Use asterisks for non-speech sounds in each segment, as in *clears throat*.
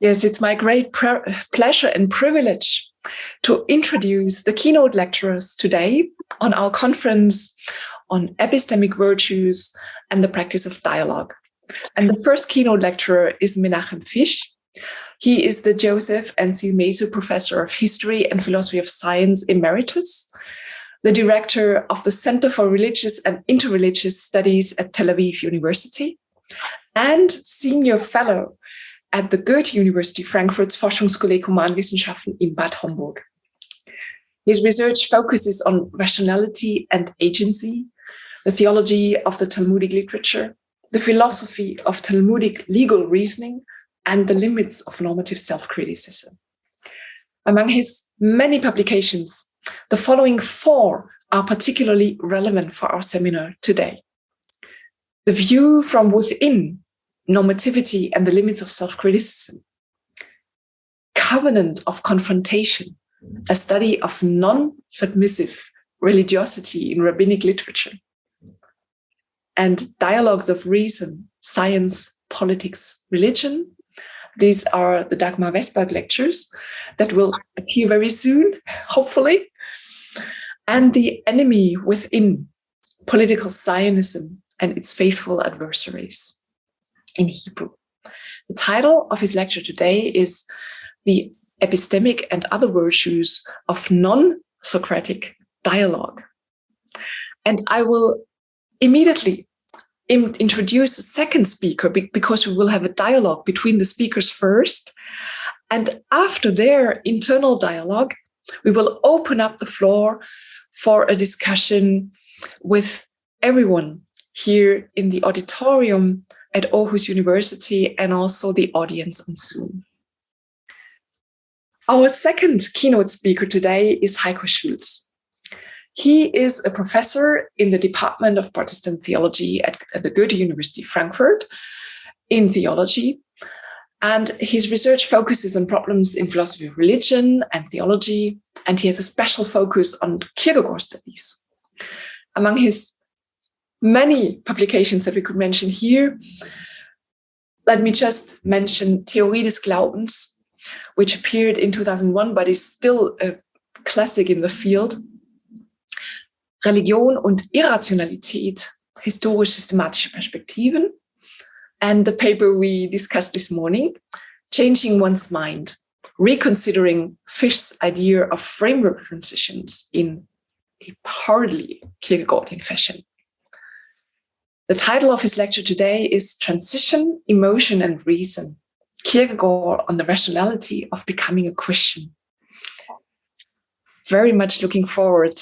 Yes, it's my great pleasure and privilege to introduce the keynote lecturers today on our conference on epistemic virtues and the practice of dialogue. And the first keynote lecturer is Menachem Fisch. He is the Joseph and Mesu Professor of History and Philosophy of Science Emeritus, the director of the Center for Religious and Interreligious Studies at Tel Aviv University, and senior fellow at the Goethe University Frankfurt's Forschungskolleg Humanwissenschaften in Bad Homburg. His research focuses on rationality and agency, the theology of the Talmudic literature, the philosophy of Talmudic legal reasoning, and the limits of normative self-criticism. Among his many publications, the following four are particularly relevant for our seminar today. The view from within normativity and the limits of self-criticism. Covenant of confrontation, a study of non-submissive religiosity in rabbinic literature. And dialogues of reason, science, politics, religion. These are the Dagmar Westberg lectures that will appear very soon, hopefully. And the enemy within political Zionism and its faithful adversaries in Hebrew. The title of his lecture today is The Epistemic and Other Virtues of Non-Socratic Dialogue. And I will immediately in introduce a second speaker because we will have a dialogue between the speakers first. And after their internal dialogue, we will open up the floor for a discussion with everyone here in the auditorium at Aarhus University and also the audience on Zoom. Our second keynote speaker today is Heiko Schulz. He is a professor in the Department of Protestant Theology at, at the Goethe University Frankfurt in theology. And his research focuses on problems in philosophy of religion and theology, and he has a special focus on Kierkegaard studies. Among his many publications that we could mention here. Let me just mention Theorie des Glaubens, which appeared in 2001, but is still a classic in the field. Religion und Irrationalität, historisch-systematische Perspektiven. And the paper we discussed this morning, Changing One's Mind, reconsidering Fisch's idea of framework transitions in a partly Kierkegaardian fashion. The title of his lecture today is Transition, Emotion and Reason, Kierkegaard on the rationality of becoming a Christian. Very much looking forward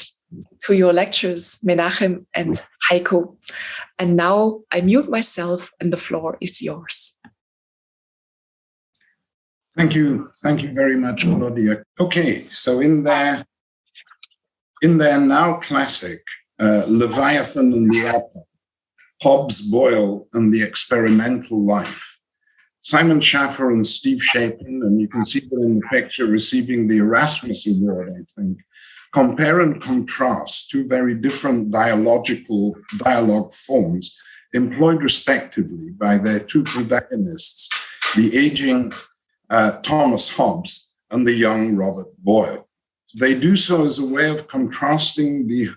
to your lectures, Menachem and Heiko. And now I mute myself and the floor is yours. Thank you. Thank you very much, Claudia. Okay, so in their, in their now classic, uh, Leviathan and the Apple, Hobbes, Boyle, and the experimental life. Simon Schaffer and Steve Shapin, and you can see them in the picture receiving the Erasmus Award, I think, compare and contrast two very different dialogical dialogue forms employed respectively by their two protagonists, the aging uh, Thomas Hobbes and the young Robert Boyle. They do so as a way of contrasting the,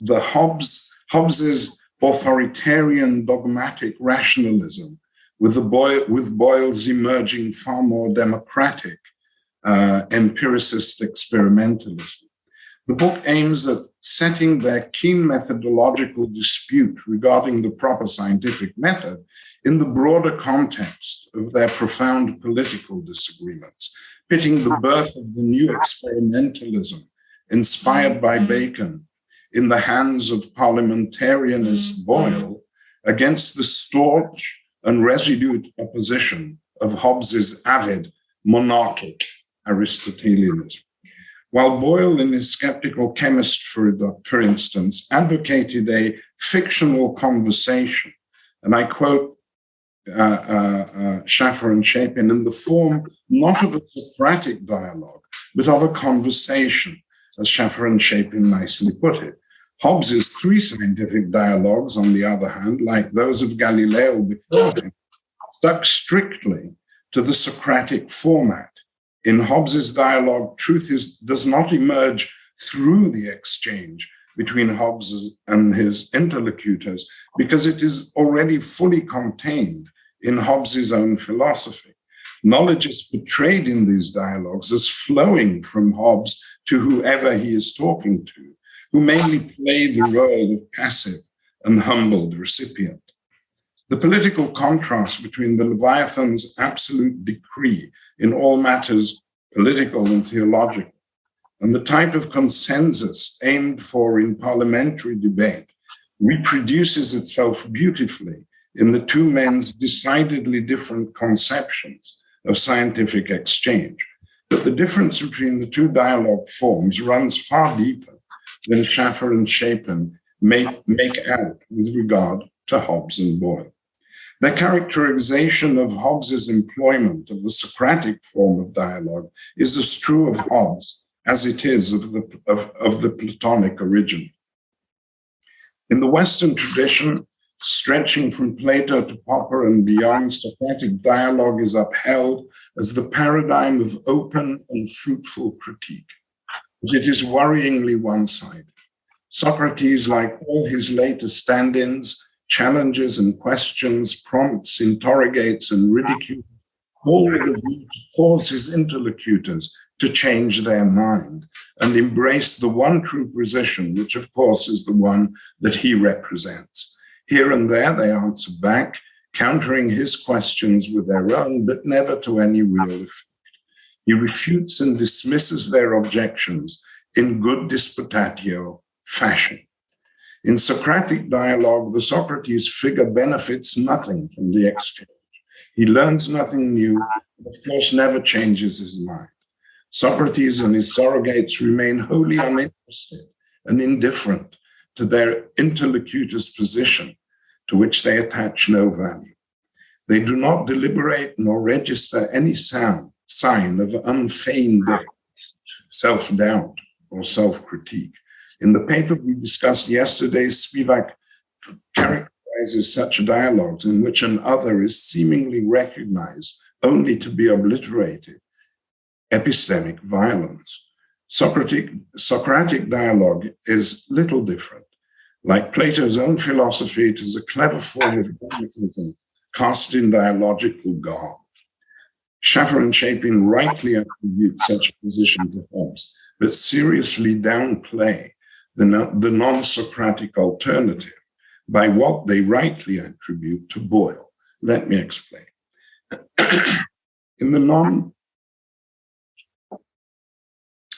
the Hobbes, Hobbes's authoritarian dogmatic rationalism with, with Boyle's emerging far more democratic uh, empiricist experimentalism. The book aims at setting their keen methodological dispute regarding the proper scientific method in the broader context of their profound political disagreements, pitting the birth of the new experimentalism inspired by Bacon in the hands of parliamentarianist mm-hmm. Boyle against the staunch and resolute opposition of Hobbes's avid monarchic Aristotelianism. While Boyle, in his skeptical chemist, for, for instance, advocated a fictional conversation, and I quote uh, uh, uh, Schaffer and Shapin, in the form not of a Socratic dialogue, but of a conversation, as Schaffer and Shapin nicely put it. Hobbes's three scientific dialogues, on the other hand, like those of Galileo before him, stuck strictly to the Socratic format. In Hobbes's dialogue, truth is, does not emerge through the exchange between Hobbes and his interlocutors because it is already fully contained in Hobbes's own philosophy. Knowledge is portrayed in these dialogues as flowing from Hobbes to whoever he is talking to, who mainly play the role of passive and humbled recipient. The political contrast between the Leviathan's absolute decree in all matters political and theological, and the type of consensus aimed for in parliamentary debate reproduces itself beautifully in the two men's decidedly different conceptions of scientific exchange. But the difference between the two dialogue forms runs far deeper than Schaffer and Shapin make, make out with regard to Hobbes and Boyle. Their characterization of Hobbes's employment of the Socratic form of dialogue is as true of Hobbes as it is of the, of, of the Platonic origin. In the Western tradition, stretching from Plato to Popper and beyond, Socratic dialogue is upheld as the paradigm of open and fruitful critique. It is worryingly one sided. Socrates, like all his later stand ins, challenges and questions, prompts, interrogates, and ridicules, all with a view to cause his interlocutors to change their mind and embrace the one true position, which of course is the one that he represents. Here and there they answer back, countering his questions with their own, but never to any real effect. He refutes and dismisses their objections in good disputatio fashion. In Socratic dialogue, the Socrates figure benefits nothing from the exchange. He learns nothing new, of course, never changes his mind. Socrates and his surrogates remain wholly uninterested and indifferent to their interlocutor's position, to which they attach no value. They do not deliberate nor register any sound, sign of unfeigned self doubt or self critique. In the paper we discussed yesterday, Spivak characterizes such dialogues in which an other is seemingly recognized only to be obliterated, epistemic violence. Socratic, Socratic dialogue is little different. Like Plato's own philosophy, it is a clever form of dogmatism cast in dialogical garb. Schaffer and Shapin rightly attribute such a position to Hobbes, but seriously downplay the, the non Socratic alternative by what they rightly attribute to Boyle. Let me explain. *clears throat* in the non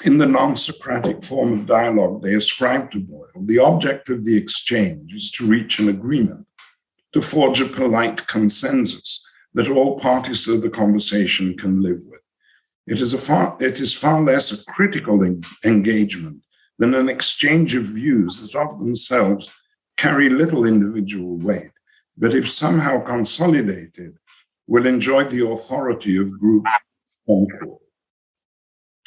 in the non-Socratic form of dialogue they ascribe to Boyle, the object of the exchange is to reach an agreement, to forge a polite consensus that all parties of the conversation can live with. It is, a far, it is far less a critical en engagement than an exchange of views that of themselves carry little individual weight, but if somehow consolidated, will enjoy the authority of group concord.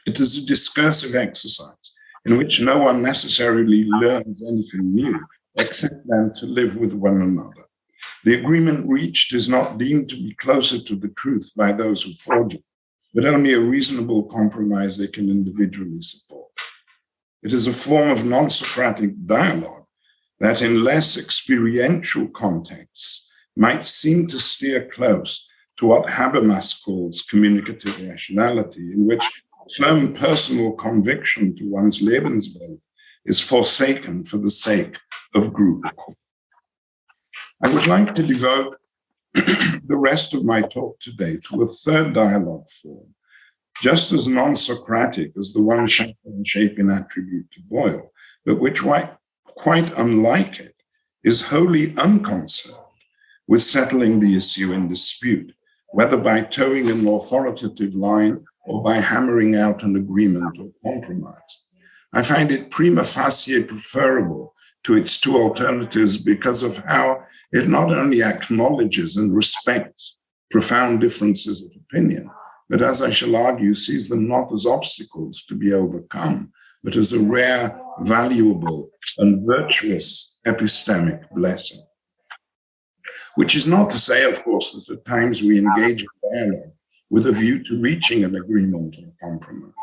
It is a discursive exercise in which no one necessarily learns anything new, except then to live with one another. The agreement reached is not deemed to be closer to the truth by those who forge it, but only a reasonable compromise they can individually support. It is a form of non Socratic dialogue that, in less experiential contexts, might seem to steer close to what Habermas calls communicative rationality, in which firm personal conviction to one's Lebenswelt is forsaken for the sake of group. I would like to devote *clears throat* the rest of my talk today to a third dialogue form, just as non-Socratic as the one Schaffer and Shapin attribute to Boyle, but which, quite unlike it, is wholly unconcerned with settling the issue in dispute, whether by towing an authoritative line or by hammering out an agreement or compromise. I find it prima facie preferable to its two alternatives because of how it not only acknowledges and respects profound differences of opinion, but as I shall argue, sees them not as obstacles to be overcome, but as a rare, valuable, and virtuous epistemic blessing. Which is not to say, of course, that at times we engage in dialogue with a view to reaching an agreement or compromise,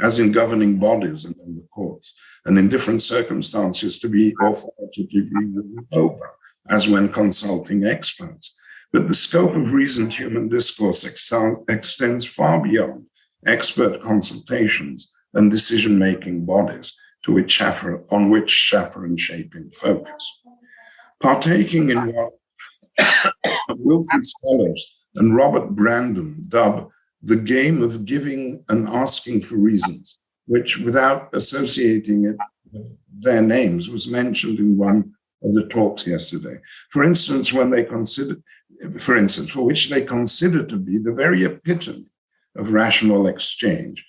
as in governing bodies and in the courts, and in different circumstances to be authoritatively over, as when consulting experts. But the scope of reasoned human discourse extends far beyond expert consultations and decision-making bodies to which on which Schaffer Shapin focus. Partaking in what *coughs* Wilfrid Sellars and Robert Brandom dub the game of giving and asking for reasons, which without associating it with their names was mentioned in one of the talks yesterday. For instance, when they consider, for instance, for which they consider to be the very epitome of rational exchange.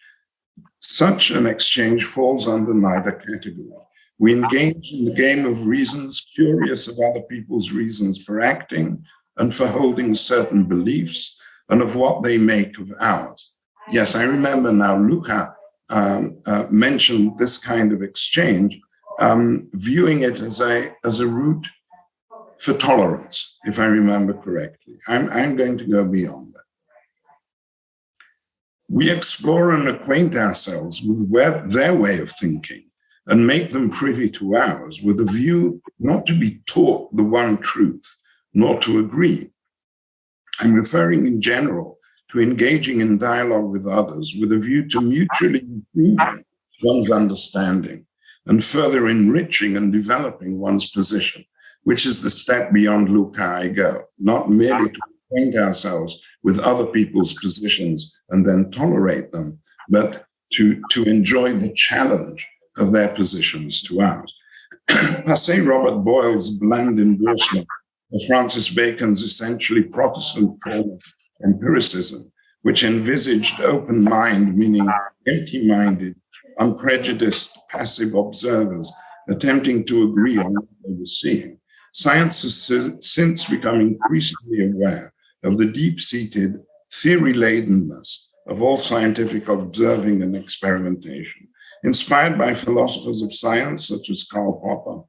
Such an exchange falls under neither category. We engage in the game of reasons, curious of other people's reasons for acting and for holding certain beliefs and of what they make of ours. Yes, I remember now Luca um, uh, mentioned this kind of exchange, um, viewing it as a, as a route for tolerance, if I remember correctly. I'm, I'm going to go beyond that. We explore and acquaint ourselves with their way of thinking and make them privy to ours with a view not to be taught the one truth, nor to agree. I'm referring in general to engaging in dialogue with others with a view to mutually improving one's understanding and further enriching and developing one's position, which is the step beyond Luca I go, not merely to acquaint ourselves with other people's positions and then tolerate them, but to, to enjoy the challenge of their positions to ours. *clears throat* Passé Robert Boyle's bland endorsement of Francis Bacon's essentially Protestant form of empiricism, which envisaged open mind, meaning empty-minded, unprejudiced, passive observers attempting to agree on what they were seeing. Science has since become increasingly aware of the deep-seated theory-ladenness of all scientific observing and experimentation, inspired by philosophers of science such as Karl Popper,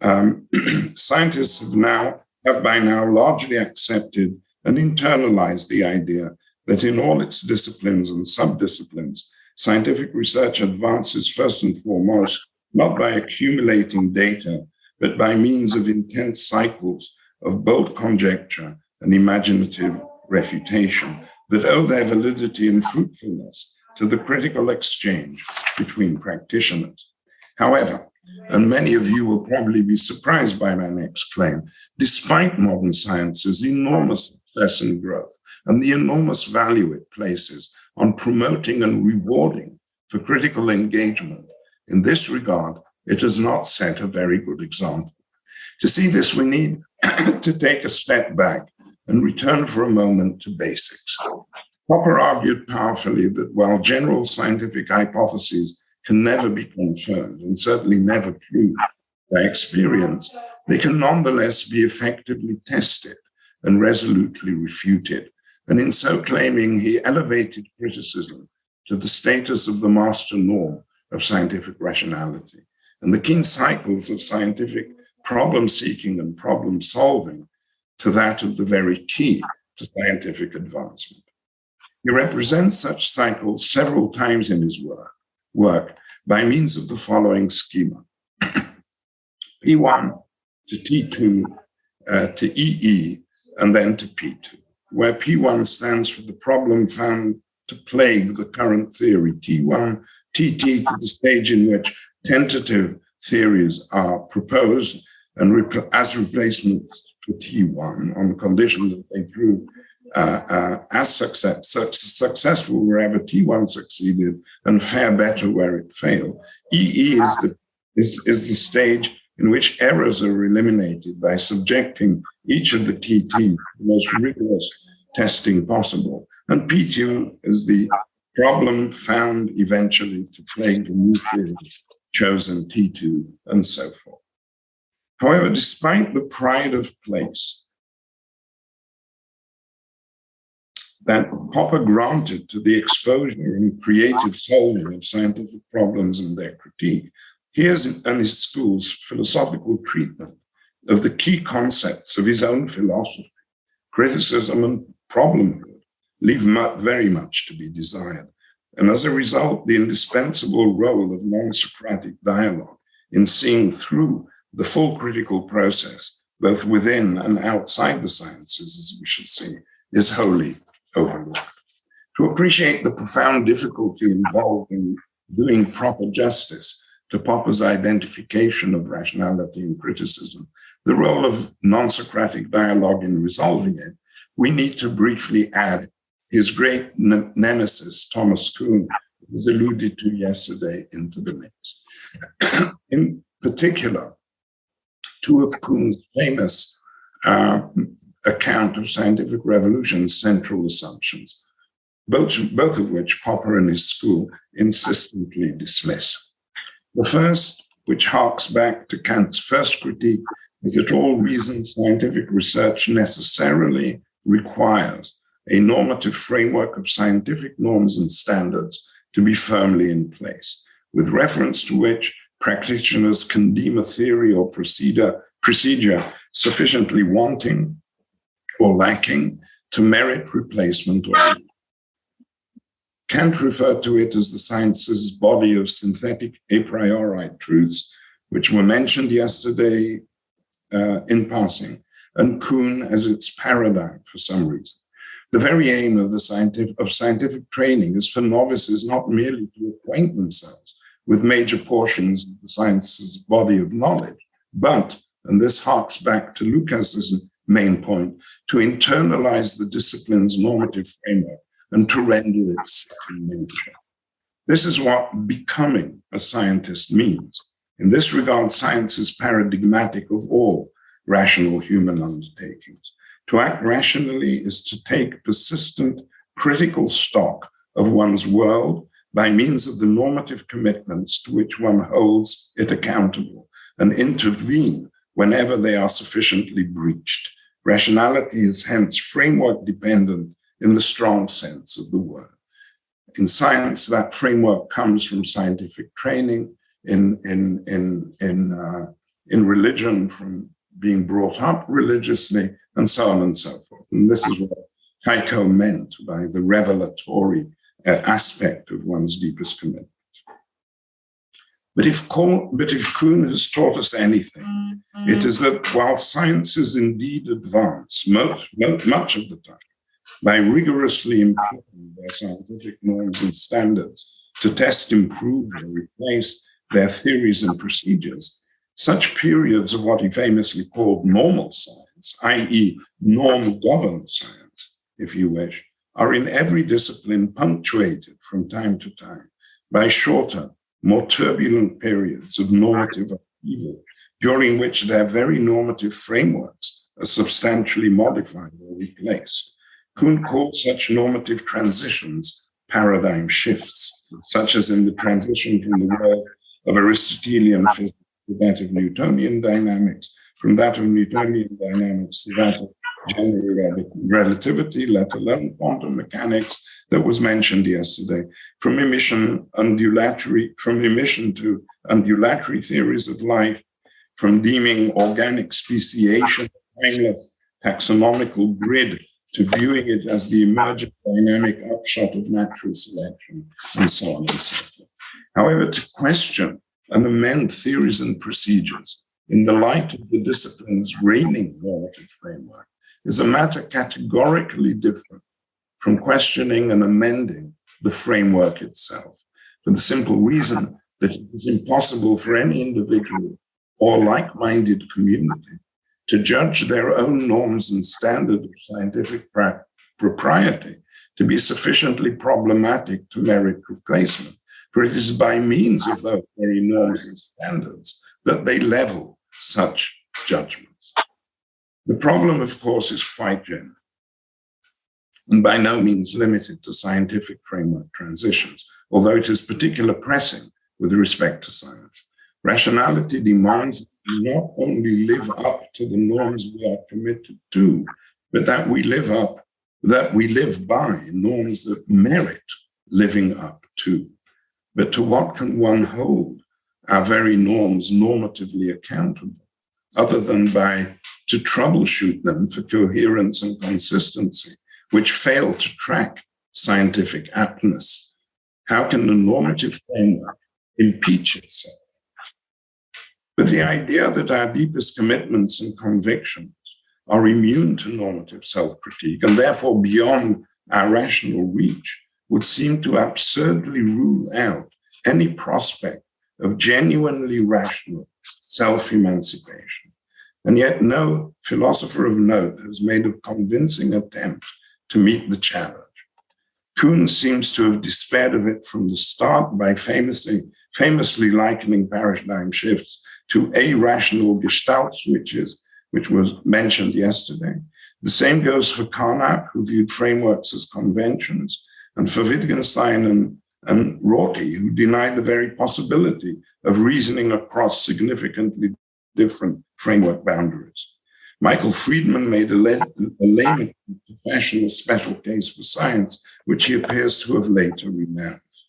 um, *clears throat* scientists have now have by now largely accepted and internalized the idea that in all its disciplines and subdisciplines, scientific research advances first and foremost not by accumulating data, but by means of intense cycles of bold conjecture and imaginative refutation that owe their validity and fruitfulness to the critical exchange between practitioners. However, and many of you will probably be surprised by my next claim, despite modern science's enormous success and growth and the enormous value it places on promoting and rewarding for critical engagement, in this regard, it has not set a very good example. To see this, we need *clears throat* to take a step back and return for a moment to basics. Popper argued powerfully that while general scientific hypotheses can never be confirmed and certainly never proved by experience, they can nonetheless be effectively tested and resolutely refuted. And in so claiming, he elevated criticism to the status of the master norm of scientific rationality. And the keen cycles of scientific problem seeking and problem solving to that of the very key to scientific advancement. He represents such cycles several times in his work, work by means of the following schema. P1 to T2 uh, to EE and then to P2, where P1 stands for the problem found to plague the current theory, T1, TT to the stage in which tentative theories are proposed and as replacements for T1 on the condition that they prove uh, uh, as success, successful wherever T1 succeeded and fare better where it failed. EE is the, is, is the stage in which errors are eliminated by subjecting each of the TT to the most rigorous testing possible. And P2 is the problem found eventually to plague the new field chosen T2 and so forth. However, despite the pride of place that Popper granted to the exposure and creative solving of scientific problems and their critique, here's in his school's philosophical treatment of the key concepts of his own philosophy, criticism and problemhood, leave very much to be desired. And as a result, the indispensable role of non-Socratic dialogue in seeing through the full critical process, both within and outside the sciences, as we shall see, is wholly overlooked. To appreciate the profound difficulty involved in doing proper justice to Popper's identification of rationality and criticism, the role of non-Socratic dialogue in resolving it, we need to briefly add his great nemesis, Thomas Kuhn, was alluded to yesterday into the mix. *clears throat* in particular, two of Kuhn's famous uh, account of scientific revolution's central assumptions, both, both of which Popper and his school insistently dismiss. The first, which harks back to Kant's first critique, is that all reasoned scientific research necessarily requires a normative framework of scientific norms and standards to be firmly in place, with reference to which practitioners can deem a theory or procedure, procedure sufficiently wanting or lacking to merit replacement or Kant referred to it as the science's body of synthetic a priori truths, which were mentioned yesterday uh, in passing, and Kuhn as its paradigm for some reason. The very aim of the scientific of scientific training is for novices not merely to acquaint themselves with major portions of the science's body of knowledge, but, and this harks back to Lucas's main point, to internalize the discipline's normative framework and to render it second nature. This is what becoming a scientist means. In this regard, science is paradigmatic of all rational human undertakings. To act rationally is to take persistent critical stock of one's world by means of the normative commitments to which one holds it accountable and intervene whenever they are sufficiently breached. Rationality is hence framework dependent in the strong sense of the word. In science, that framework comes from scientific training, in, in, in, in, uh, in religion, from being brought up religiously, and so on and so forth. And this is what Heiko meant by the revelatory uh, aspect of one's deepest commitment. But if, but if Kuhn has taught us anything, mm -hmm. it is that while science is indeed advanced, much, much of the time, by rigorously employing their scientific norms and standards to test, improve, or replace their theories and procedures, such periods of what he famously called normal science, i.e. norm-governed science, if you wish, are in every discipline punctuated from time to time by shorter, more turbulent periods of normative upheaval, during which their very normative frameworks are substantially modified or replaced. Kuhn called such normative transitions paradigm shifts, such as in the transition from the world of Aristotelian physics to that of Newtonian dynamics, from that of Newtonian dynamics to that of general relativity, let alone quantum mechanics that was mentioned yesterday, from emission undulatory, from emission to undulatory theories of life, from deeming organic speciation, timeless taxonomical grid to viewing it as the emergent dynamic upshot of natural selection, and so on and so forth. However, to question and amend theories and procedures in the light of the discipline's reigning normative framework is a matter categorically different from questioning and amending the framework itself, for the simple reason that it is impossible for any individual or like-minded community to judge their own norms and standard of scientific propriety to be sufficiently problematic to merit replacement. For it is by means of ah. those very norms and standards that they level such judgments. The problem, of course, is quite general and by no means limited to scientific framework transitions, although it is particularly pressing with respect to science. Rationality demands not only live up to the norms we are committed to, but that we live up, that we live by norms that merit living up to. But to what can one hold our very norms normatively accountable, other than by to troubleshoot them for coherence and consistency which fail to track scientific aptness? How can the normative framework impeach itself? But the idea that our deepest commitments and convictions are immune to normative self critique and therefore beyond our rational reach would seem to absurdly rule out any prospect of genuinely rational self emancipation. And yet, no philosopher of note has made a convincing attempt to meet the challenge. Kuhn seems to have despaired of it from the start by famously, famously likening paradigm shifts to irrational gestalt switches, which was mentioned yesterday. The same goes for Carnap, who viewed frameworks as conventions, and for Wittgenstein and, and Rorty, who denied the very possibility of reasoning across significantly different framework boundaries. Michael Friedman made a, a lame to fashion a special case for science, which he appears to have later renounced.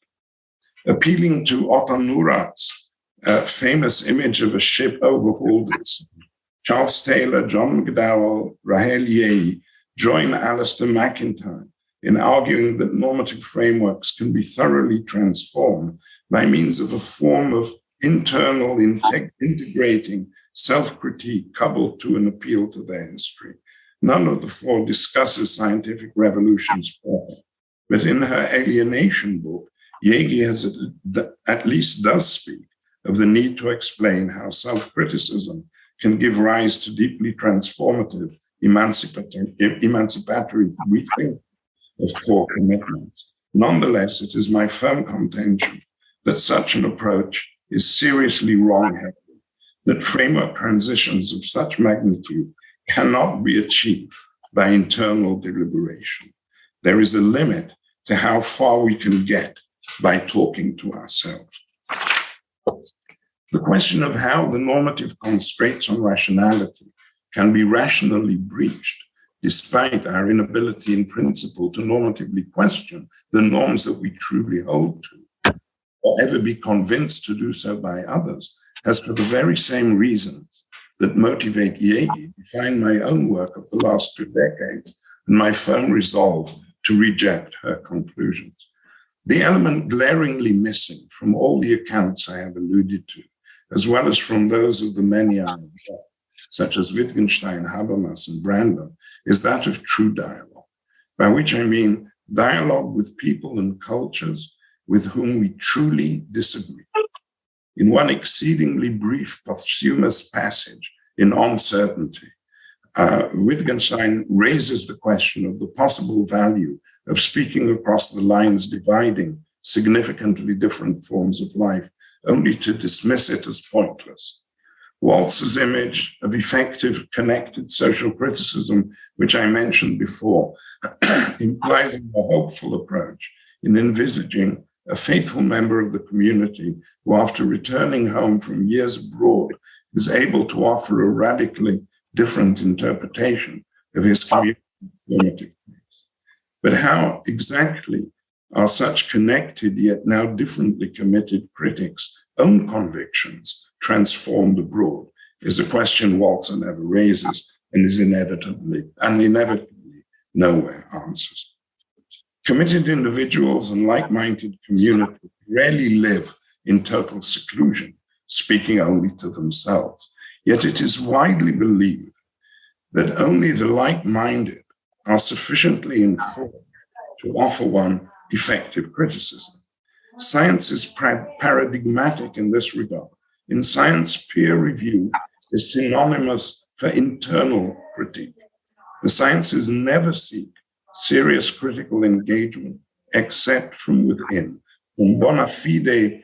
Appealing to Otto Neurath's uh, famous image of a ship overhauled Charles Taylor, John McDowell, Rahel Jaeggi join Alasdair MacIntyre in arguing that normative frameworks can be thoroughly transformed by means of a form of internal integrating self critique coupled to an appeal to their history. None of the four discusses scientific revolutions but in her alienation book, Jaeggi has at, least does speak of the need to explain how self criticism can give rise to deeply transformative, emancipatory, emancipatory rethinking of core commitments. Nonetheless, it is my firm contention that such an approach is seriously wrong-headed, that framework transitions of such magnitude cannot be achieved by internal deliberation. There is a limit to how far we can get by talking to ourselves. The question of how the normative constraints on rationality can be rationally breached despite our inability in principle to normatively question the norms that we truly hold to, or ever be convinced to do so by others, has for the very same reasons that motivate Jaeggi define my own work of the last two decades and my firm resolve to reject her conclusions. The element glaringly missing from all the accounts I have alluded to, as well as from those of the many I have such as Wittgenstein, Habermas, and Brandom, is that of true dialogue, by which I mean dialogue with people and cultures with whom we truly disagree. In one exceedingly brief posthumous passage in On Certainty, uh, Wittgenstein raises the question of the possible value of speaking across the lines dividing significantly different forms of life, only to dismiss it as pointless. Walzer's image of effective connected social criticism, which I mentioned before, *clears throat* implies a more hopeful approach in envisaging a faithful member of the community who, after returning home from years abroad, is able to offer a radically different interpretation of his community. But how exactly are such connected yet now differently committed critics' own convictions transformed abroad is a question Walzer never raises and is inevitably and inevitably nowhere answers. Committed individuals and like-minded communities rarely live in total seclusion, speaking only to themselves. Yet it is widely believed that only the like-minded are sufficiently informed to offer one effective criticism. Science is paradigmatic in this regard. In science, peer review is synonymous for internal critique. The sciences never seek serious critical engagement except from within, from bona fide,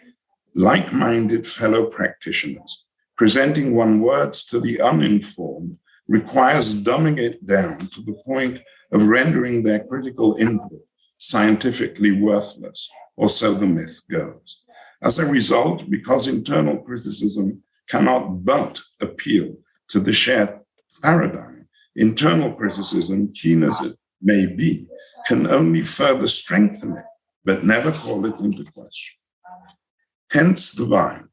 like minded fellow practitioners. Presenting one words to the uninformed requires dumbing it down to the point of rendering their critical input scientifically worthless, or so the myth goes. As a result, because internal criticism cannot but appeal to the shared paradigm, internal criticism, keen as it may be, can only further strengthen it, but never call it into question. Hence the line.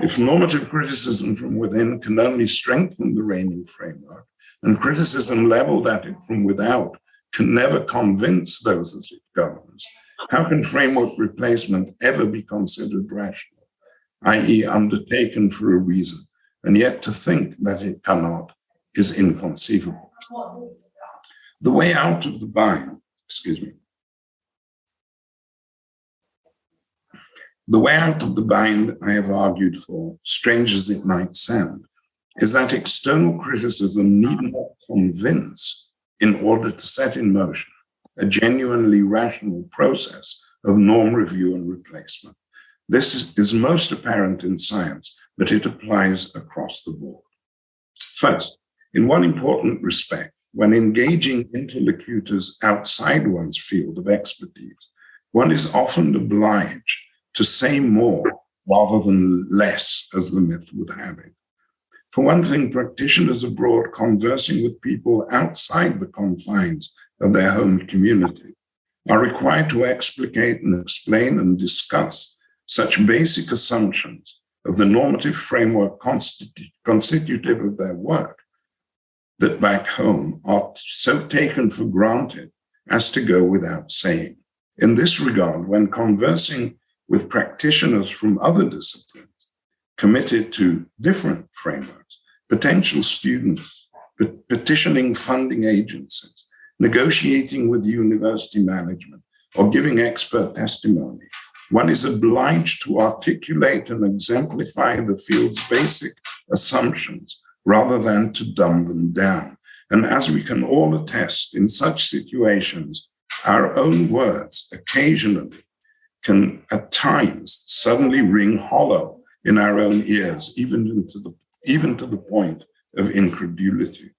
If normative criticism from within can only strengthen the reigning framework, and criticism leveled at it from without can never convince those that it governs, how can framework replacement ever be considered rational, i.e., undertaken for a reason, and yet to think that it cannot is inconceivable. The way out of the bind, excuse me, the way out of the bind I have argued for, strange as it might sound, is that external criticism need not convince in order to set in motion a genuinely rational process of norm review and replacement. This is, is most apparent in science, but it applies across the board. First, in one important respect, when engaging interlocutors outside one's field of expertise, one is often obliged to say more rather than less, as the myth would have it. For one thing, practitioners abroad conversing with people outside the confines of their home community are required to explicate and explain and discuss such basic assumptions of the normative framework constitu constitutive of their work that back home are so taken for granted as to go without saying. In this regard, when conversing with practitioners from other disciplines committed to different frameworks, potential students, petitioning funding agencies, negotiating with university management, or giving expert testimony, one is obliged to articulate and exemplify the field's basic assumptions rather than to dumb them down. And as we can all attest, in such situations, our own words occasionally can at times suddenly ring hollow in our own ears, even, into the, even to the point of incredulity.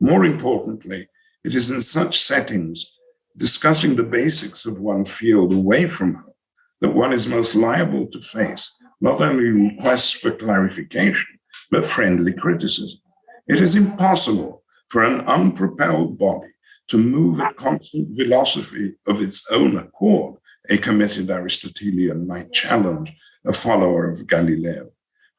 More importantly, it is in such settings, discussing the basics of one field away from home, that one is most liable to face not only requests for clarification, but friendly criticism. It is impossible for an unpropelled body to move at constant velocity of its own accord a committed Aristotelian might challenge a follower of Galileo.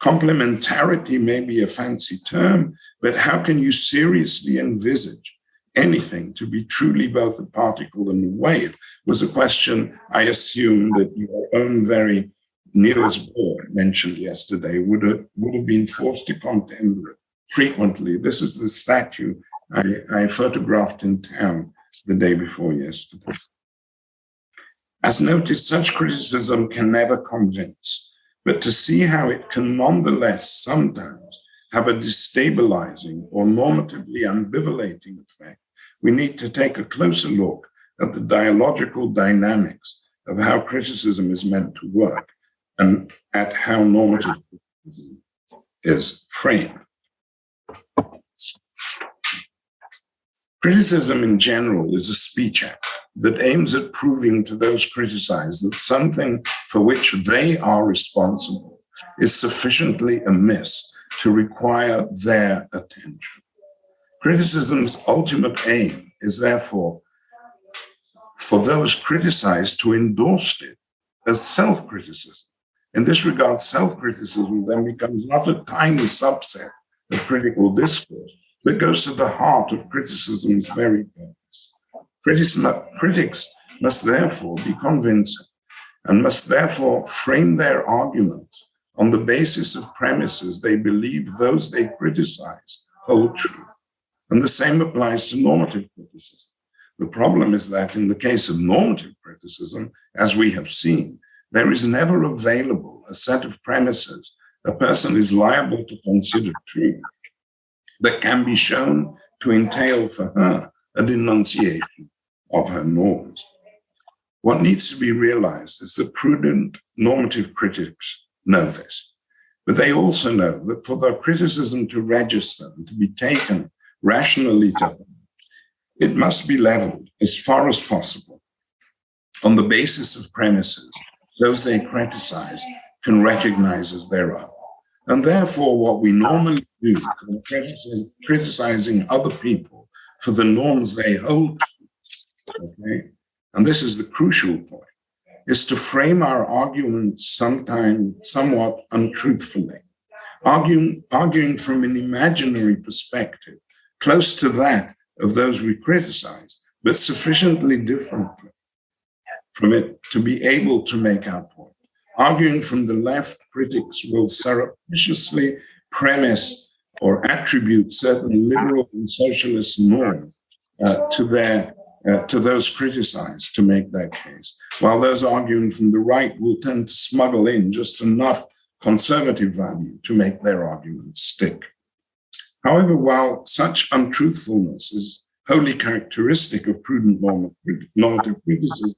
Complementarity may be a fancy term, but how can you seriously envisage anything to be truly both a particle and a wave was a question I assume that your own very Niels Bohr mentioned yesterday would have, would have been forced to contend with frequently. This is the statue I, I photographed in town the day before yesterday. As noted, such criticism can never convince, but to see how it can nonetheless sometimes have a destabilizing or normatively ambivalating effect, we need to take a closer look at the dialogical dynamics of how criticism is meant to work and at how normative is framed. Criticism in general is a speech act that aims at proving to those criticized that something for which they are responsible is sufficiently amiss to require their attention. Criticism's ultimate aim is therefore for those criticized to endorse it as self-criticism. In this regard, self-criticism then becomes not a tiny subset of critical discourse, but goes to the heart of criticism's very purpose. Critics must therefore be convincing and must therefore frame their arguments on the basis of premises they believe those they criticize hold true. And the same applies to normative criticism. The problem is that in the case of normative criticism, as we have seen, there is never available a set of premises a person is liable to consider true that can be shown to entail for her a denunciation of her norms. What needs to be realized is that prudent normative critics know this, but they also know that for their criticism to register and to be taken rationally them, it must be leveled as far as possible on the basis of premises those they criticize can recognize as their own. And therefore, what we normally do when criticizing other people for the norms they hold okay, and this is the crucial point, is to frame our arguments sometimes somewhat untruthfully, arguing, arguing from an imaginary perspective, close to that of those we criticize, but sufficiently differently from it to be able to make our point. Arguing from the left, critics will surreptitiously premise or attribute certain liberal and socialist norms uh, to their uh, to those criticized to make their case, while those arguing from the right will tend to smuggle in just enough conservative value to make their arguments stick. However, while such untruthfulness is wholly characteristic of prudent normative criticism,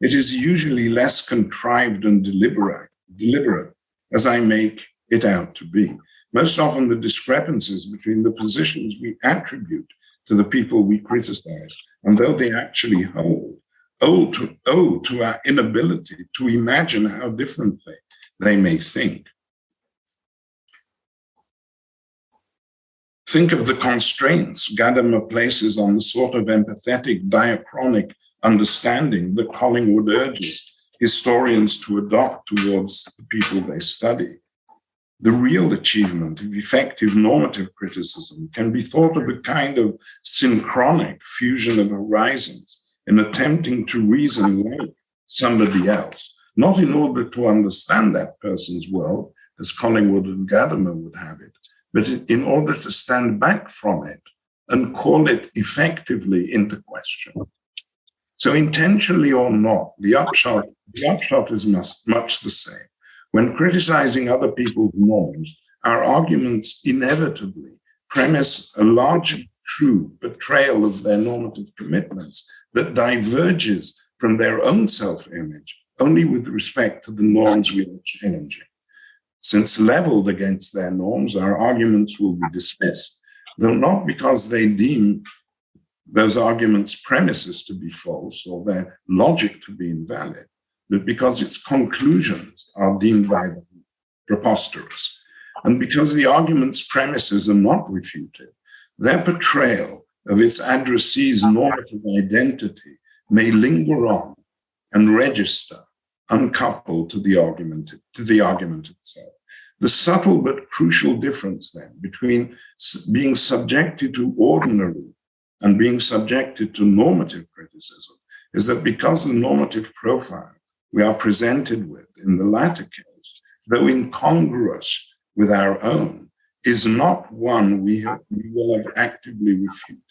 it is usually less contrived and deliberate, deliberate as I make it out to be. Most often the discrepancies between the positions we attribute to the people we criticize and though they actually hold, owe to, owe to our inability to imagine how differently they may think. Think of the constraints Gadamer places on the sort of empathetic diachronic understanding that Collingwood urges historians to adopt towards the people they study. The real achievement of effective normative criticism can be thought of a kind of synchronic fusion of horizons in attempting to reason like somebody else, not in order to understand that person's world, as Collingwood and Gadamer would have it, but in order to stand back from it and call it effectively into question. So intentionally or not, the upshot, the upshot is much, the same. When criticizing other people's norms, our arguments inevitably premise a large true betrayal of their normative commitments that diverges from their own self-image only with respect to the norms we are challenging. Since leveled against their norms, our arguments will be dismissed, though not because they deem those arguments' premises to be false or their logic to be invalid, but because its conclusions are deemed by them preposterous. And because the argument's premises are not refuted, their portrayal of its addressee's normative identity may linger on and register uncoupled to the argument, to the argument itself. The subtle but crucial difference then between being subjected to ordinary and being subjected to normative criticism is that because the normative profile we are presented with in the latter case, though incongruous with our own, is not one we, have, we will have actively refuted.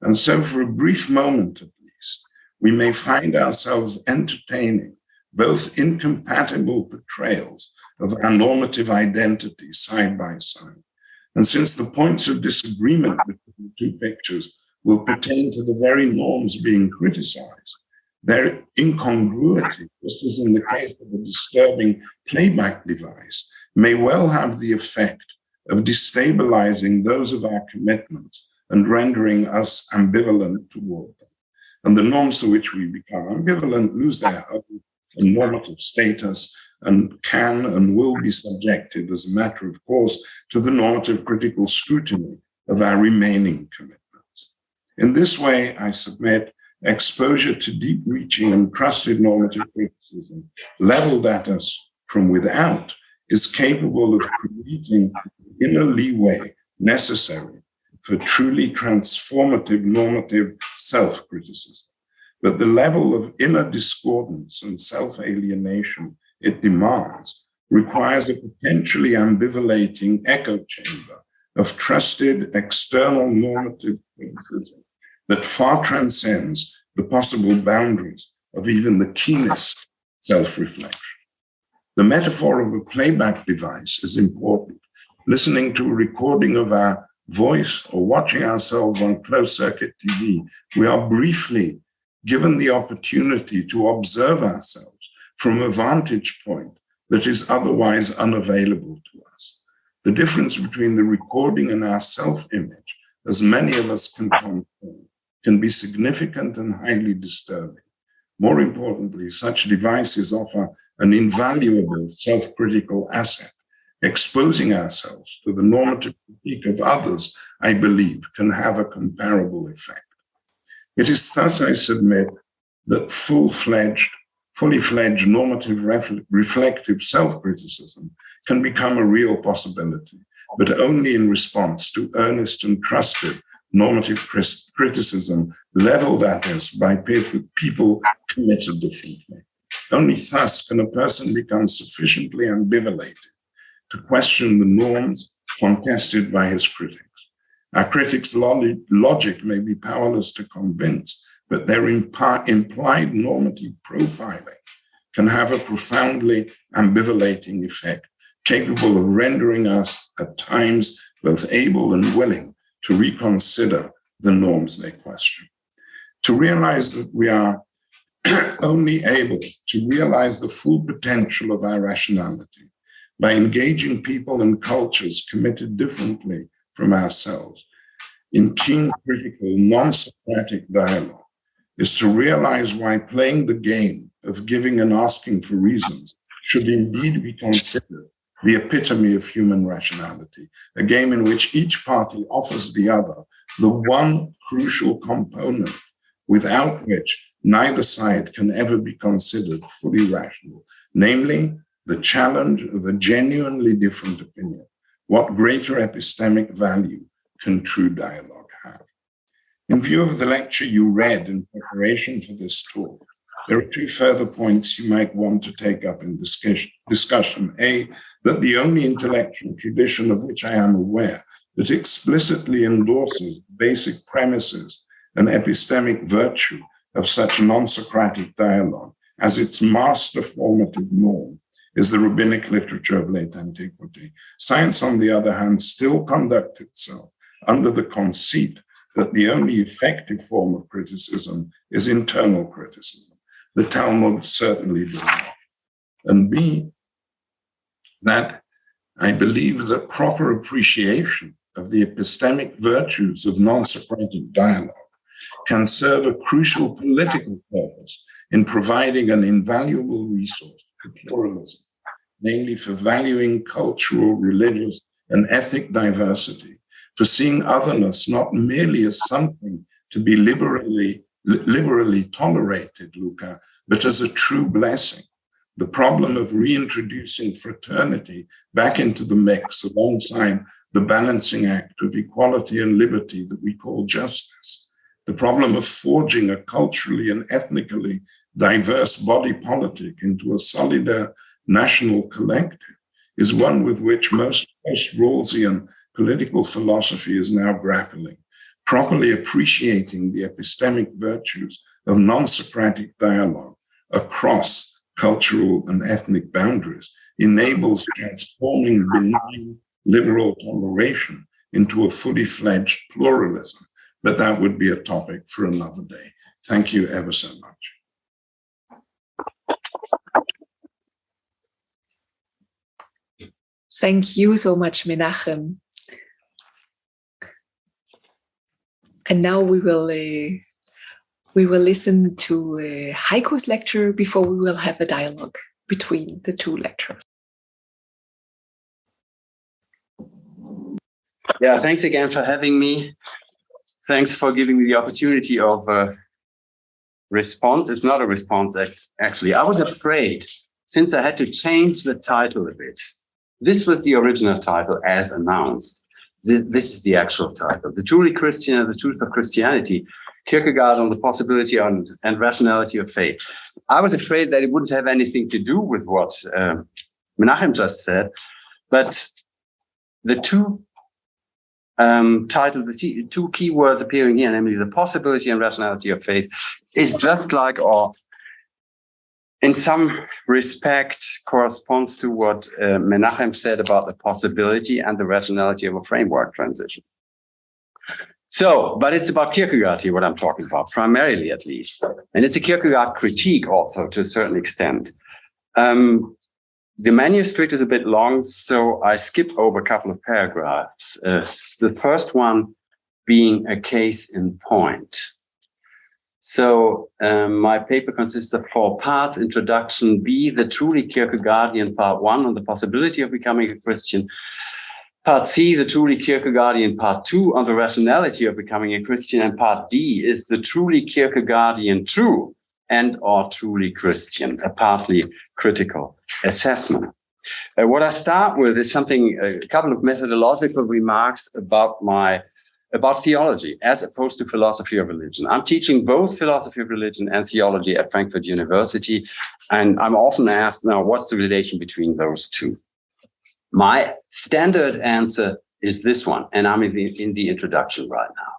And so for a brief moment at least, we may find ourselves entertaining both incompatible portrayals of our normative identity side by side. And since the points of disagreement between the two pictures will pertain to the very norms being criticized, their incongruity, just as in the case of a disturbing playback device, may well have the effect of destabilizing those of our commitments and rendering us ambivalent toward them. And the norms to which we become ambivalent lose their normative status and can and will be subjected as a matter of course to the normative critical scrutiny of our remaining commitments. In this way, I submit exposure to deep reaching and trusted normative criticism leveled at us from without is capable of creating the inner leeway necessary for truly transformative normative self-criticism but the level of inner discordance and self-alienation it demands requires a potentially ambivalating echo chamber of trusted external normative criticism that far transcends the possible boundaries of even the keenest self-reflection. The metaphor of a playback device is important. Listening to a recording of our voice or watching ourselves on closed circuit TV, we are briefly given the opportunity to observe ourselves from a vantage point that is otherwise unavailable to us. The difference between the recording and our self-image, as many of us can confirm, can be significant and highly disturbing. More importantly, such devices offer an invaluable self-critical asset. Exposing ourselves to the normative critique of others, I believe, can have a comparable effect. It is thus, I submit, that full-fledged, fully fledged normative reflective self-criticism can become a real possibility, but only in response to earnest and trusted normative criticism leveled at us by people committed differently. Only thus can a person become sufficiently ambivalent to question the norms contested by his critics. Our critics' logic may be powerless to convince, but their implied normative profiling can have a profoundly ambivalating effect, capable of rendering us at times both able and willing to reconsider the norms they question. To realize that we are *clears throat* only able to realize the full potential of our rationality by engaging people and cultures committed differently from ourselves in keen, critical, non-Socratic dialogue is to realize why playing the game of giving and asking for reasons should indeed be considered the epitome of human rationality, a game in which each party offers the other the one crucial component without which neither side can ever be considered fully rational, namely the challenge of a genuinely different opinion. What greater epistemic value can true dialogue? In view of the lecture you read in preparation for this talk, there are two further points you might want to take up in discussion. A, that the only intellectual tradition of which I am aware that explicitly endorses basic premises and epistemic virtue of such non-Socratic dialogue as its master formative norm is the rabbinic literature of late antiquity. Science, on the other hand, still conducts itself under the conceit that the only effective form of criticism is internal criticism. The Talmud certainly does not. And B, that I believe that proper appreciation of the epistemic virtues of non-Socratic dialogue can serve a crucial political purpose in providing an invaluable resource to pluralism, namely for valuing cultural, religious, and ethnic diversity, for seeing otherness not merely as something to be liberally, liberally tolerated, Luca, but as a true blessing. The problem of reintroducing fraternity back into the mix alongside the balancing act of equality and liberty that we call justice the problem of forging a culturally and ethnically diverse body politic into a solid national collective is one with which most post-Rawlsian political philosophy is now grappling, properly appreciating the epistemic virtues of non-Socratic dialogue across cultural and ethnic boundaries enables transforming benign liberal toleration into a fully fledged pluralism but that would be a topic for another day. Thank you ever so much. Thank you so much, Menachem. And now we will uh, we will listen to uh, Heiko's lecture before we will have a dialogue between the two lecturers. Yeah, thanks again for having me thanks for giving me the opportunity of a response. It's not a response, act, actually. I was afraid since I had to change the title a bit. This was the original title as announced. This is the actual title. The Truly Christian and the Truth of Christianity, Kierkegaard on the possibility on, and rationality of faith. I was afraid that it wouldn't have anything to do with what um, Menachem just said, but the two um, the two key words appearing here, namely the possibility and rationality of faith, is just like, or in some respect, corresponds to what uh, Menachem said about the possibility and the rationality of a framework transition. So, but it's about Kierkegaard here, what I'm talking about, primarily at least. And it's a Kierkegaard critique also to a certain extent. Um, the manuscript is a bit long, so I skip over a couple of paragraphs. Uh, the first one being a case in point. So um, my paper consists of four parts. Introduction B, the truly Kierkegaardian part one on the possibility of becoming a Christian. Part C, the truly Kierkegaardian part two on the rationality of becoming a Christian. And part D is the truly Kierkegaardian true and or truly Christian, a partly critical assessment. Uh, what I start with is something, a couple of methodological remarks about my about theology as opposed to philosophy of religion. I'm teaching both philosophy of religion and theology at Frankfurt University. And I'm often asked now, what's the relation between those two? My standard answer is this one, and I'm in the, in the introduction right now.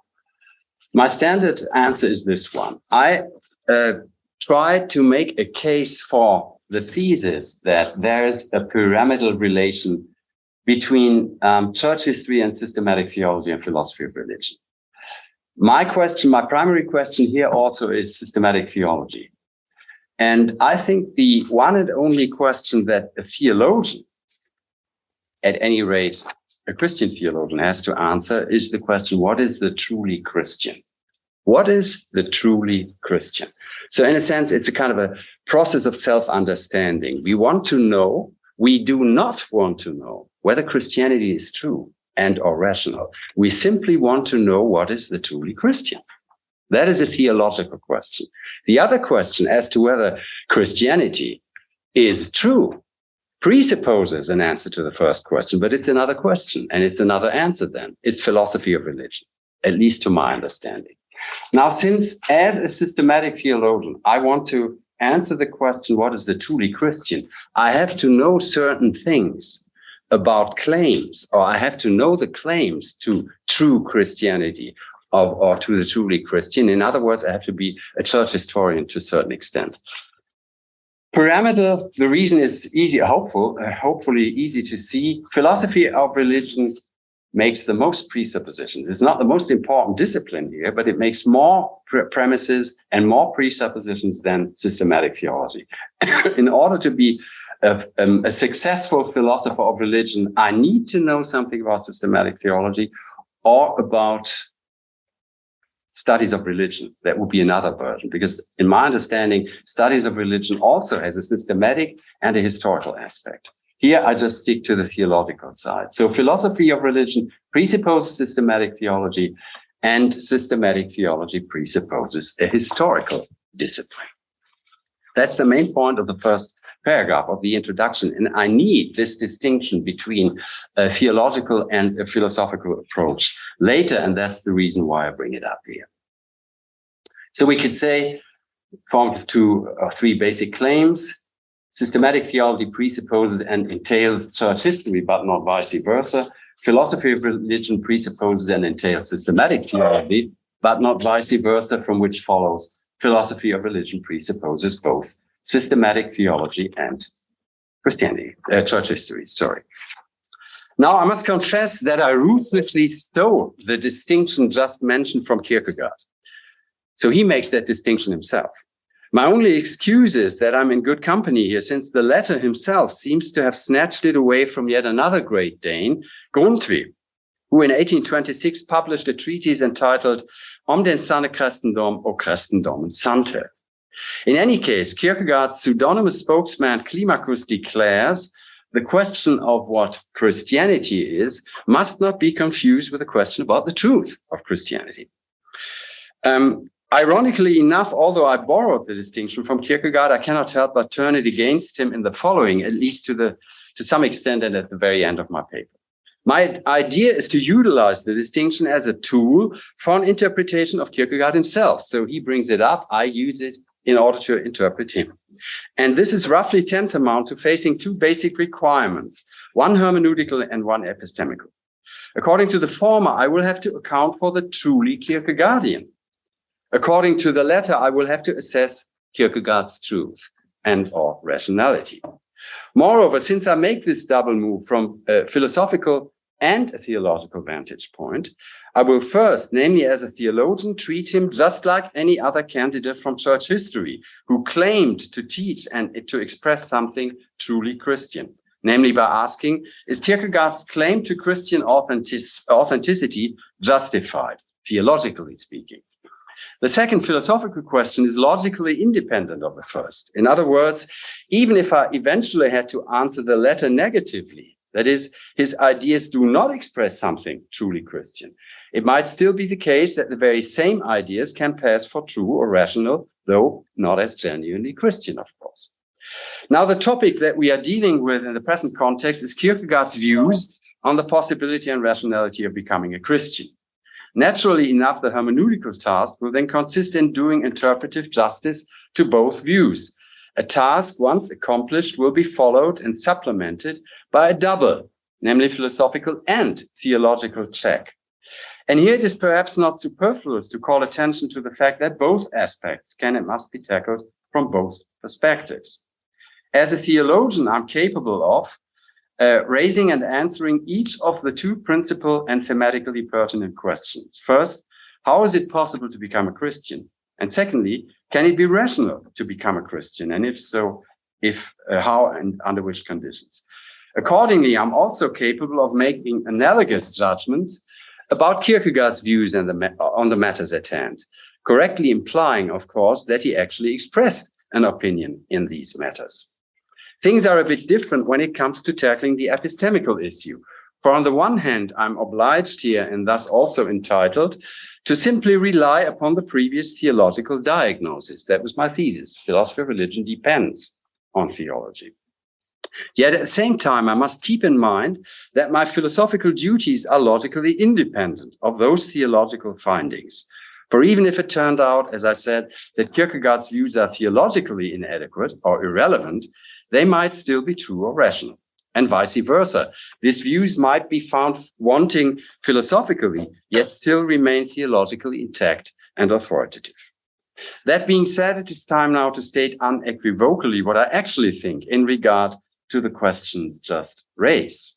My standard answer is this one. I uh, try to make a case for the thesis that there's a pyramidal relation between um, church history and systematic theology and philosophy of religion. My question, my primary question here also is systematic theology. And I think the one and only question that a theologian, at any rate, a Christian theologian has to answer is the question, what is the truly Christian? What is the truly Christian? So in a sense, it's a kind of a process of self-understanding. We want to know, we do not want to know whether Christianity is true and or rational. We simply want to know what is the truly Christian. That is a theological question. The other question as to whether Christianity is true presupposes an answer to the first question, but it's another question and it's another answer then. It's philosophy of religion, at least to my understanding. Now, since as a systematic theologian, I want to answer the question, what is the truly Christian? I have to know certain things about claims, or I have to know the claims to true Christianity of, or to the truly Christian. In other words, I have to be a church historian to a certain extent. Pyramidal, the reason is easy, hopeful, uh, hopefully easy to see. Philosophy of religion makes the most presuppositions. It's not the most important discipline here, but it makes more pre premises and more presuppositions than systematic theology. *coughs* In order to be a, um, a, successful philosopher of religion, I need to know something about systematic theology or about studies of religion. That would be another version, because in my understanding, studies of religion also has a systematic and a historical aspect. Here, I just stick to the theological side. So philosophy of religion presupposes systematic theology and systematic theology presupposes a historical discipline. That's the main point of the first paragraph of the introduction. And I need this distinction between a theological and a philosophical approach later. And that's the reason why I bring it up here. So we could say, formed two or three basic claims. Systematic theology presupposes and entails church history, but not vice versa. Philosophy of religion presupposes and entails systematic theology, but not vice versa, from which follows philosophy of religion presupposes both systematic theology and Christianity, uh, church history, sorry. Now, I must confess that I ruthlessly stole the distinction just mentioned from Kierkegaard. So he makes that distinction himself. My only excuse is that I'm in good company here, since the latter himself seems to have snatched it away from yet another great Dane, Grundtvig, who in 1826 published a treatise entitled Om den sanne Christendom og Christendom Sandte. In any case, Kierkegaard's pseudonymous spokesman Climacus declares the question of what Christianity is must not be confused with the question about the truth of Christianity. Um, Ironically enough, although I borrowed the distinction from Kierkegaard, I cannot help but turn it against him in the following, at least to the to some extent and at the very end of my paper. My idea is to utilize the distinction as a tool for an interpretation of Kierkegaard himself. So he brings it up, I use it in order to interpret him. And this is roughly tantamount to facing two basic requirements, one hermeneutical and one epistemical. According to the former, I will have to account for the truly Kierkegaardian. According to the latter, I will have to assess Kierkegaard's truth and or rationality. Moreover, since I make this double move from a philosophical and a theological vantage point, I will first, namely as a theologian, treat him just like any other candidate from church history who claimed to teach and to express something truly Christian, namely by asking, is Kierkegaard's claim to Christian authentic authenticity justified, theologically speaking? The second philosophical question is logically independent of the first. In other words, even if I eventually had to answer the latter negatively, that is, his ideas do not express something truly Christian, it might still be the case that the very same ideas can pass for true or rational, though not as genuinely Christian, of course. Now, the topic that we are dealing with in the present context is Kierkegaard's views on the possibility and rationality of becoming a Christian. Naturally enough, the hermeneutical task will then consist in doing interpretive justice to both views. A task once accomplished will be followed and supplemented by a double, namely philosophical and theological check. And here it is perhaps not superfluous to call attention to the fact that both aspects can and must be tackled from both perspectives. As a theologian, I'm capable of uh, raising and answering each of the two principal and thematically pertinent questions. First, how is it possible to become a Christian? And secondly, can it be rational to become a Christian? And if so, if uh, how and under which conditions? Accordingly, I'm also capable of making analogous judgments about Kierkegaard's views the on the matters at hand, correctly implying, of course, that he actually expressed an opinion in these matters. Things are a bit different when it comes to tackling the epistemical issue. For on the one hand, I'm obliged here and thus also entitled to simply rely upon the previous theological diagnosis. That was my thesis. Philosophy of religion depends on theology. Yet at the same time, I must keep in mind that my philosophical duties are logically independent of those theological findings. For even if it turned out, as I said, that Kierkegaard's views are theologically inadequate or irrelevant, they might still be true or rational, and vice versa. These views might be found wanting philosophically, yet still remain theologically intact and authoritative. That being said, it is time now to state unequivocally what I actually think in regard to the questions just raised.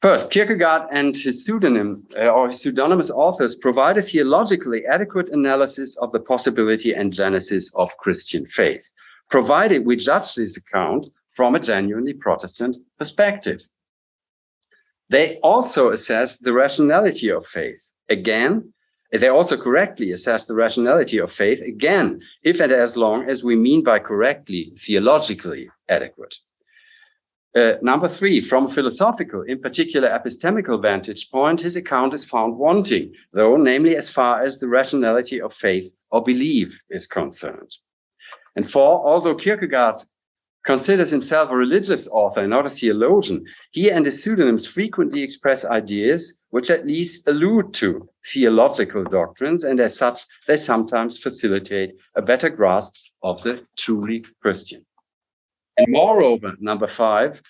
First, Kierkegaard and his pseudonym uh, or pseudonymous authors provide a theologically adequate analysis of the possibility and genesis of Christian faith, provided we judge this account from a genuinely Protestant perspective. They also assess the rationality of faith. Again, they also correctly assess the rationality of faith, again, if and as long as we mean by correctly, theologically adequate. Uh, number three, from a philosophical, in particular epistemical vantage point, his account is found wanting, though namely as far as the rationality of faith or belief is concerned. And four, although Kierkegaard considers himself a religious author and not a theologian, he and his pseudonyms frequently express ideas which at least allude to theological doctrines, and as such, they sometimes facilitate a better grasp of the truly Christian. And moreover, number five,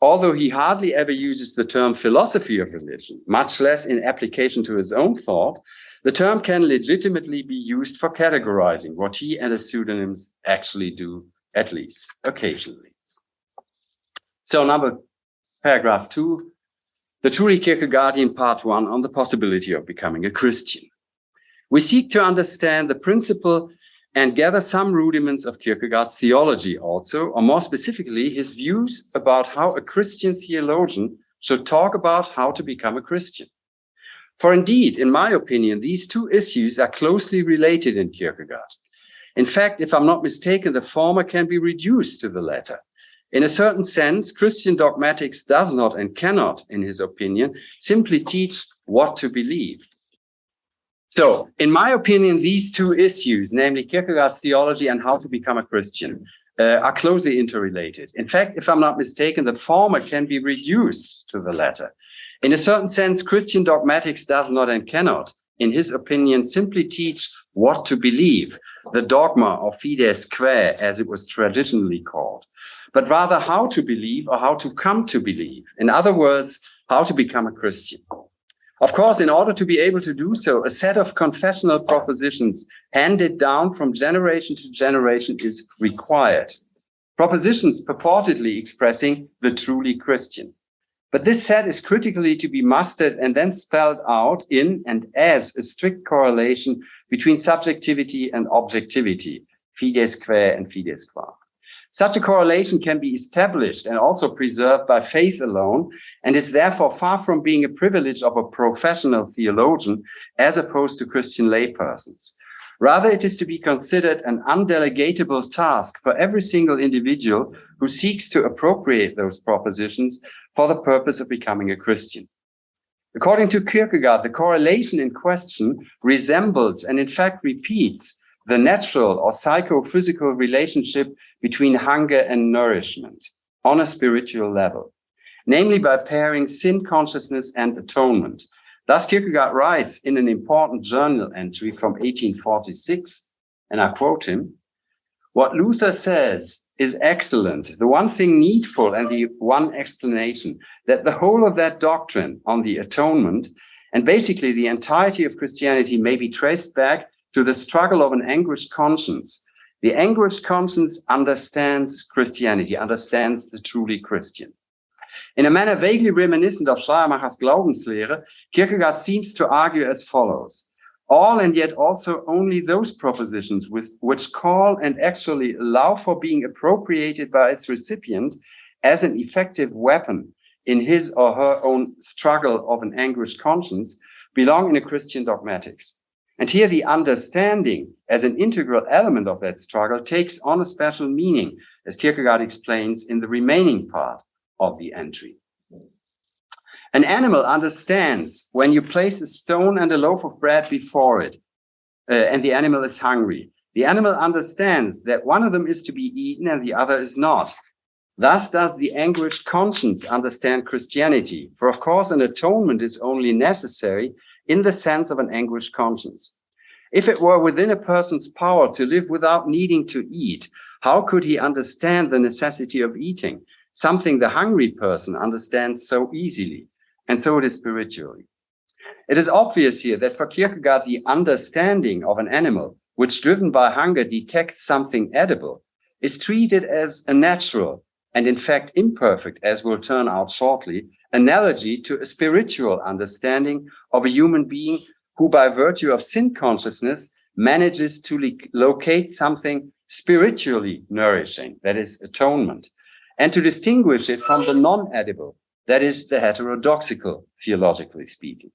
although he hardly ever uses the term philosophy of religion, much less in application to his own thought, the term can legitimately be used for categorizing what he and his pseudonyms actually do at least occasionally. So number paragraph two, the truly Kierkegaardian part one on the possibility of becoming a Christian. We seek to understand the principle and gather some rudiments of Kierkegaard's theology also, or more specifically, his views about how a Christian theologian should talk about how to become a Christian. For indeed, in my opinion, these two issues are closely related in Kierkegaard. In fact, if I'm not mistaken, the former can be reduced to the latter. In a certain sense, Christian dogmatics does not and cannot, in his opinion, simply teach what to believe. So, in my opinion, these two issues, namely Kierkegaard's theology and how to become a Christian, uh, are closely interrelated. In fact, if I'm not mistaken, the former can be reduced to the latter. In a certain sense, Christian dogmatics does not and cannot, in his opinion, simply teach what to believe, the dogma of fides quae, as it was traditionally called, but rather how to believe or how to come to believe. In other words, how to become a Christian. Of course, in order to be able to do so, a set of confessional propositions handed down from generation to generation is required. Propositions purportedly expressing the truly Christian. But this set is critically to be mastered and then spelled out in and as a strict correlation between subjectivity and objectivity, fides quae and fides qua. Such a correlation can be established and also preserved by faith alone, and is therefore far from being a privilege of a professional theologian as opposed to Christian laypersons. Rather, it is to be considered an undelegatable task for every single individual who seeks to appropriate those propositions for the purpose of becoming a Christian. According to Kierkegaard, the correlation in question resembles and in fact repeats the natural or psychophysical relationship between hunger and nourishment on a spiritual level, namely by pairing sin consciousness and atonement. Thus, Kierkegaard writes in an important journal entry from 1846, and I quote him, what Luther says is excellent, the one thing needful and the one explanation, that the whole of that doctrine on the atonement and basically the entirety of Christianity may be traced back to the struggle of an anguished conscience. The anguished conscience understands Christianity, understands the truly Christian. In a manner vaguely reminiscent of Schleiermacher's Glaubenslehre, Kierkegaard seems to argue as follows all and yet also only those propositions which, which call and actually allow for being appropriated by its recipient as an effective weapon in his or her own struggle of an anguished conscience belong in a Christian dogmatics. And here the understanding as an integral element of that struggle takes on a special meaning, as Kierkegaard explains in the remaining part of the entry. An animal understands when you place a stone and a loaf of bread before it, uh, and the animal is hungry. The animal understands that one of them is to be eaten and the other is not. Thus does the anguished conscience understand Christianity. For of course, an atonement is only necessary in the sense of an anguished conscience. If it were within a person's power to live without needing to eat, how could he understand the necessity of eating? Something the hungry person understands so easily. And so it is spiritually. It is obvious here that for Kierkegaard, the understanding of an animal, which driven by hunger detects something edible, is treated as a natural and in fact imperfect, as will turn out shortly, analogy to a spiritual understanding of a human being who by virtue of sin consciousness manages to locate something spiritually nourishing, that is atonement, and to distinguish it from the non-edible, that is the heterodoxical, theologically speaking.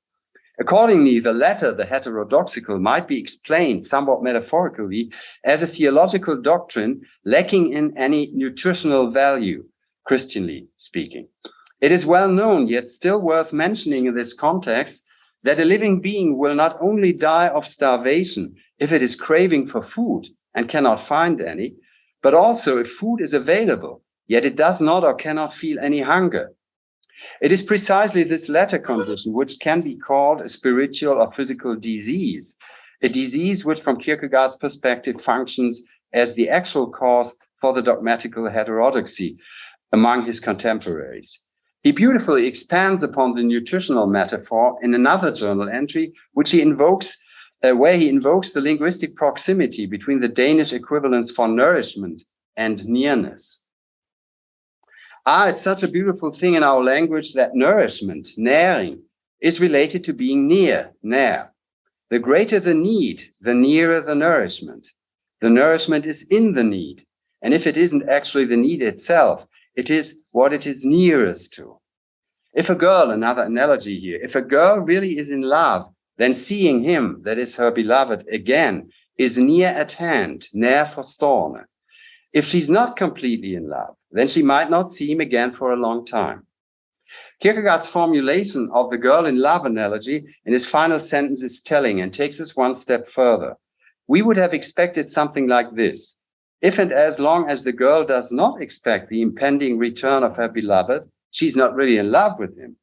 Accordingly, the latter, the heterodoxical, might be explained somewhat metaphorically as a theological doctrine lacking in any nutritional value, Christianly speaking. It is well known, yet still worth mentioning in this context, that a living being will not only die of starvation if it is craving for food and cannot find any, but also if food is available, yet it does not or cannot feel any hunger, it is precisely this latter condition which can be called a spiritual or physical disease, a disease which from Kierkegaard's perspective functions as the actual cause for the dogmatical heterodoxy among his contemporaries. He beautifully expands upon the nutritional metaphor in another journal entry, which he invokes, uh, where he invokes the linguistic proximity between the Danish equivalents for nourishment and nearness. Ah, it's such a beautiful thing in our language that nourishment, Næring, is related to being near, nær. The greater the need, the nearer the nourishment. The nourishment is in the need. And if it isn't actually the need itself, it is what it is nearest to. If a girl, another analogy here, if a girl really is in love, then seeing him, that is her beloved, again, is near at hand, nær forstående. If she's not completely in love, then she might not see him again for a long time. Kierkegaard's formulation of the girl in love analogy in his final sentence is telling and takes us one step further. We would have expected something like this. If and as long as the girl does not expect the impending return of her beloved, she's not really in love with him.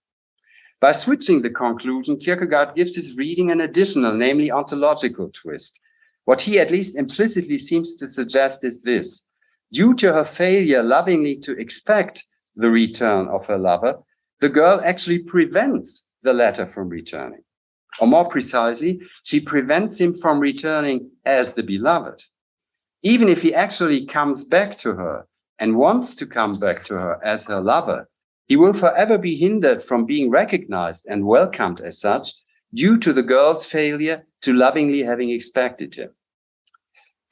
By switching the conclusion, Kierkegaard gives his reading an additional, namely ontological twist. What he at least implicitly seems to suggest is this. Due to her failure lovingly to expect the return of her lover, the girl actually prevents the latter from returning. Or more precisely, she prevents him from returning as the beloved. Even if he actually comes back to her and wants to come back to her as her lover, he will forever be hindered from being recognized and welcomed as such due to the girl's failure to lovingly having expected him.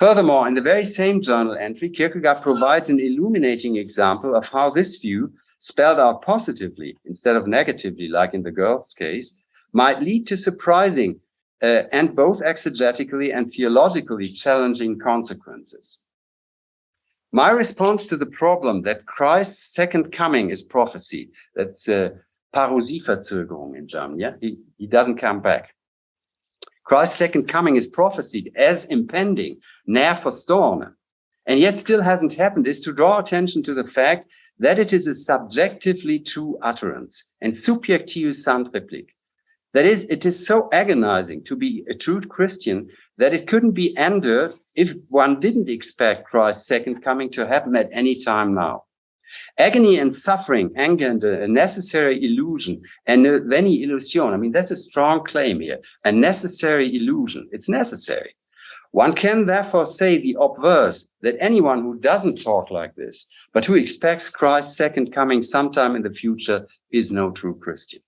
Furthermore, in the very same journal entry, Kierkegaard provides an illuminating example of how this view, spelled out positively instead of negatively, like in the girl's case, might lead to surprising uh, and both exegetically and theologically challenging consequences. My response to the problem that Christ's second coming is prophecy, that's uh, Parusieverzögerung in German, yeah? He, he doesn't come back. Christ's second coming is prophesied as impending, nær forstående, and yet still hasn't happened, is to draw attention to the fact that it is a subjectively true utterance and subjektivus sant replik. That is, it is so agonizing to be a true Christian that it couldn't be endured if one didn't expect Christ's second coming to happen at any time now. Agony and suffering engender a necessary illusion, and veni illusion. I mean, that's a strong claim here. A necessary illusion. It's necessary. One can therefore say the obverse that anyone who doesn't talk like this, but who expects Christ's second coming sometime in the future, is no true Christian.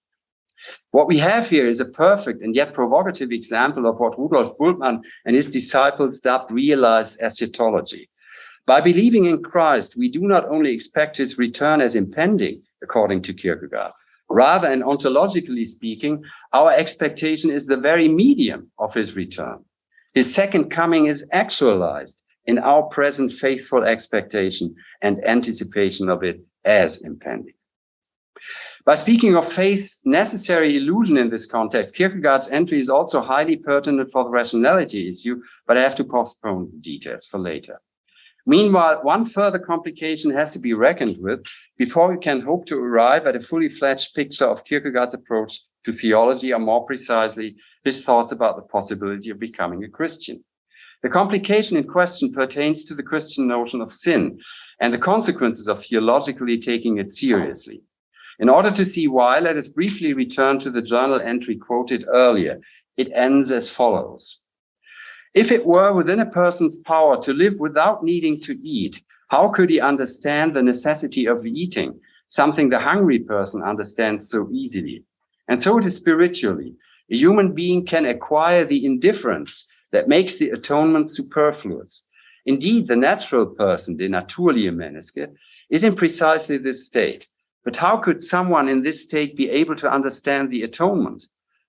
What we have here is a perfect and yet provocative example of what Rudolf Bultmann and his disciples dubbed realized eschatology. By believing in Christ, we do not only expect his return as impending, according to Kierkegaard, rather, and ontologically speaking, our expectation is the very medium of his return. His second coming is actualized in our present faithful expectation and anticipation of it as impending. By speaking of faith's necessary illusion in this context, Kierkegaard's entry is also highly pertinent for the rationality issue, but I have to postpone details for later. Meanwhile, one further complication has to be reckoned with before we can hope to arrive at a fully fledged picture of Kierkegaard's approach to theology, or more precisely, his thoughts about the possibility of becoming a Christian. The complication in question pertains to the Christian notion of sin and the consequences of theologically taking it seriously. In order to see why, let us briefly return to the journal entry quoted earlier. It ends as follows. If it were within a person's power to live without needing to eat, how could he understand the necessity of eating, something the hungry person understands so easily? And so it is spiritually. A human being can acquire the indifference that makes the atonement superfluous. Indeed, the natural person, the naturliche Menneske, is in precisely this state. But how could someone in this state be able to understand the atonement?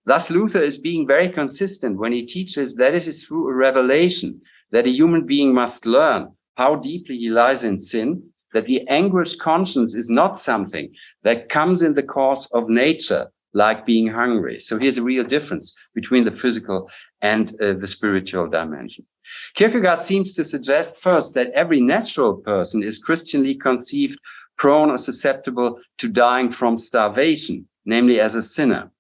Thus, Luther is being very consistent when he teaches that it is through a revelation that a human being must learn how deeply he lies in sin, that the anguished conscience is not something that comes in the course of nature, like being hungry. So here's a real difference between the physical and uh, the spiritual dimension. Kierkegaard seems to suggest first that every natural person is Christianly conceived prone or susceptible to dying from starvation, namely as a sinner.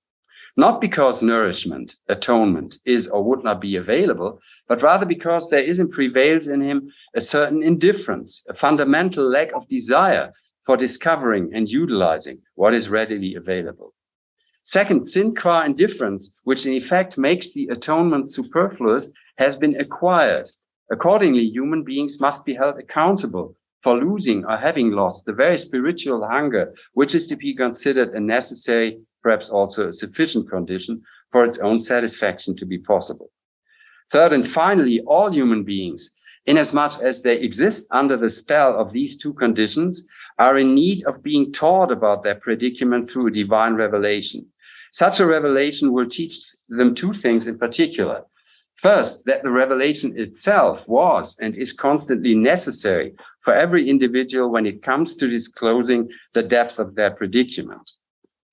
Not because nourishment, atonement is or would not be available, but rather because there is and prevails in him a certain indifference, a fundamental lack of desire for discovering and utilizing what is readily available. Second, sin qua indifference, which in effect makes the atonement superfluous, has been acquired. Accordingly, human beings must be held accountable for losing or having lost the very spiritual hunger, which is to be considered a necessary, perhaps also a sufficient condition for its own satisfaction to be possible. Third and finally, all human beings, inasmuch as they exist under the spell of these two conditions, are in need of being taught about their predicament through a divine revelation. Such a revelation will teach them two things in particular. First, that the revelation itself was and is constantly necessary for every individual when it comes to disclosing the depth of their predicament.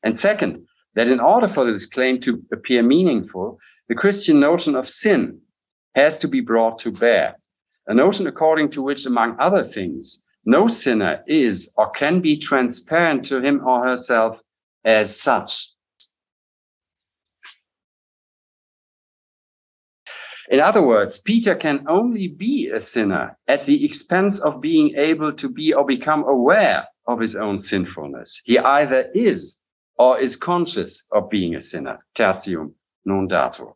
And second, that in order for this claim to appear meaningful, the Christian notion of sin has to be brought to bear. A notion according to which, among other things, no sinner is or can be transparent to him or herself as such. In other words, Peter can only be a sinner at the expense of being able to be or become aware of his own sinfulness. He either is or is conscious of being a sinner. Tertium non datur.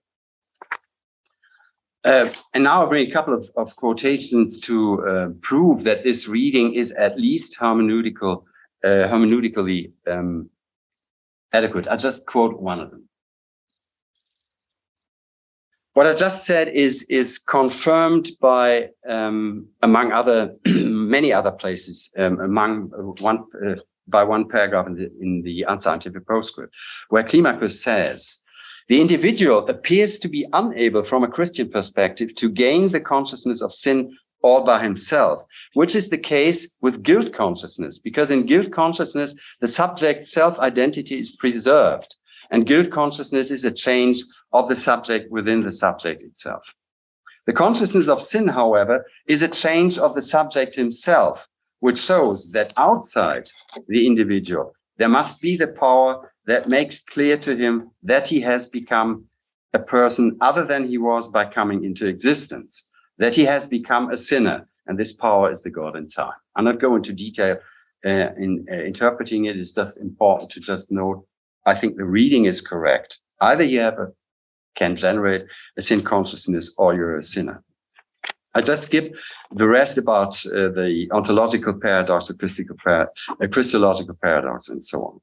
Uh, and now I bring a couple of, of quotations to uh, prove that this reading is at least hermeneutical, uh, hermeneutically um, adequate. I'll just quote one of them. What I just said is is confirmed by, um, among other, *clears throat* many other places, um, among one uh, by one paragraph in the, in the unscientific postscript, where Climacus says, the individual appears to be unable from a Christian perspective to gain the consciousness of sin all by himself, which is the case with guilt consciousness, because in guilt consciousness, the subject's self-identity is preserved. And guilt consciousness is a change of the subject within the subject itself. The consciousness of sin, however, is a change of the subject himself, which shows that outside the individual, there must be the power that makes clear to him that he has become a person other than he was by coming into existence, that he has become a sinner, and this power is the God in time. I'm not going into detail uh, in uh, interpreting it. It's just important to just note. I think the reading is correct. Either you have a can generate a sin consciousness or you're a sinner. I just skip the rest about uh, the ontological paradox, the par uh, Christological paradox, and so on.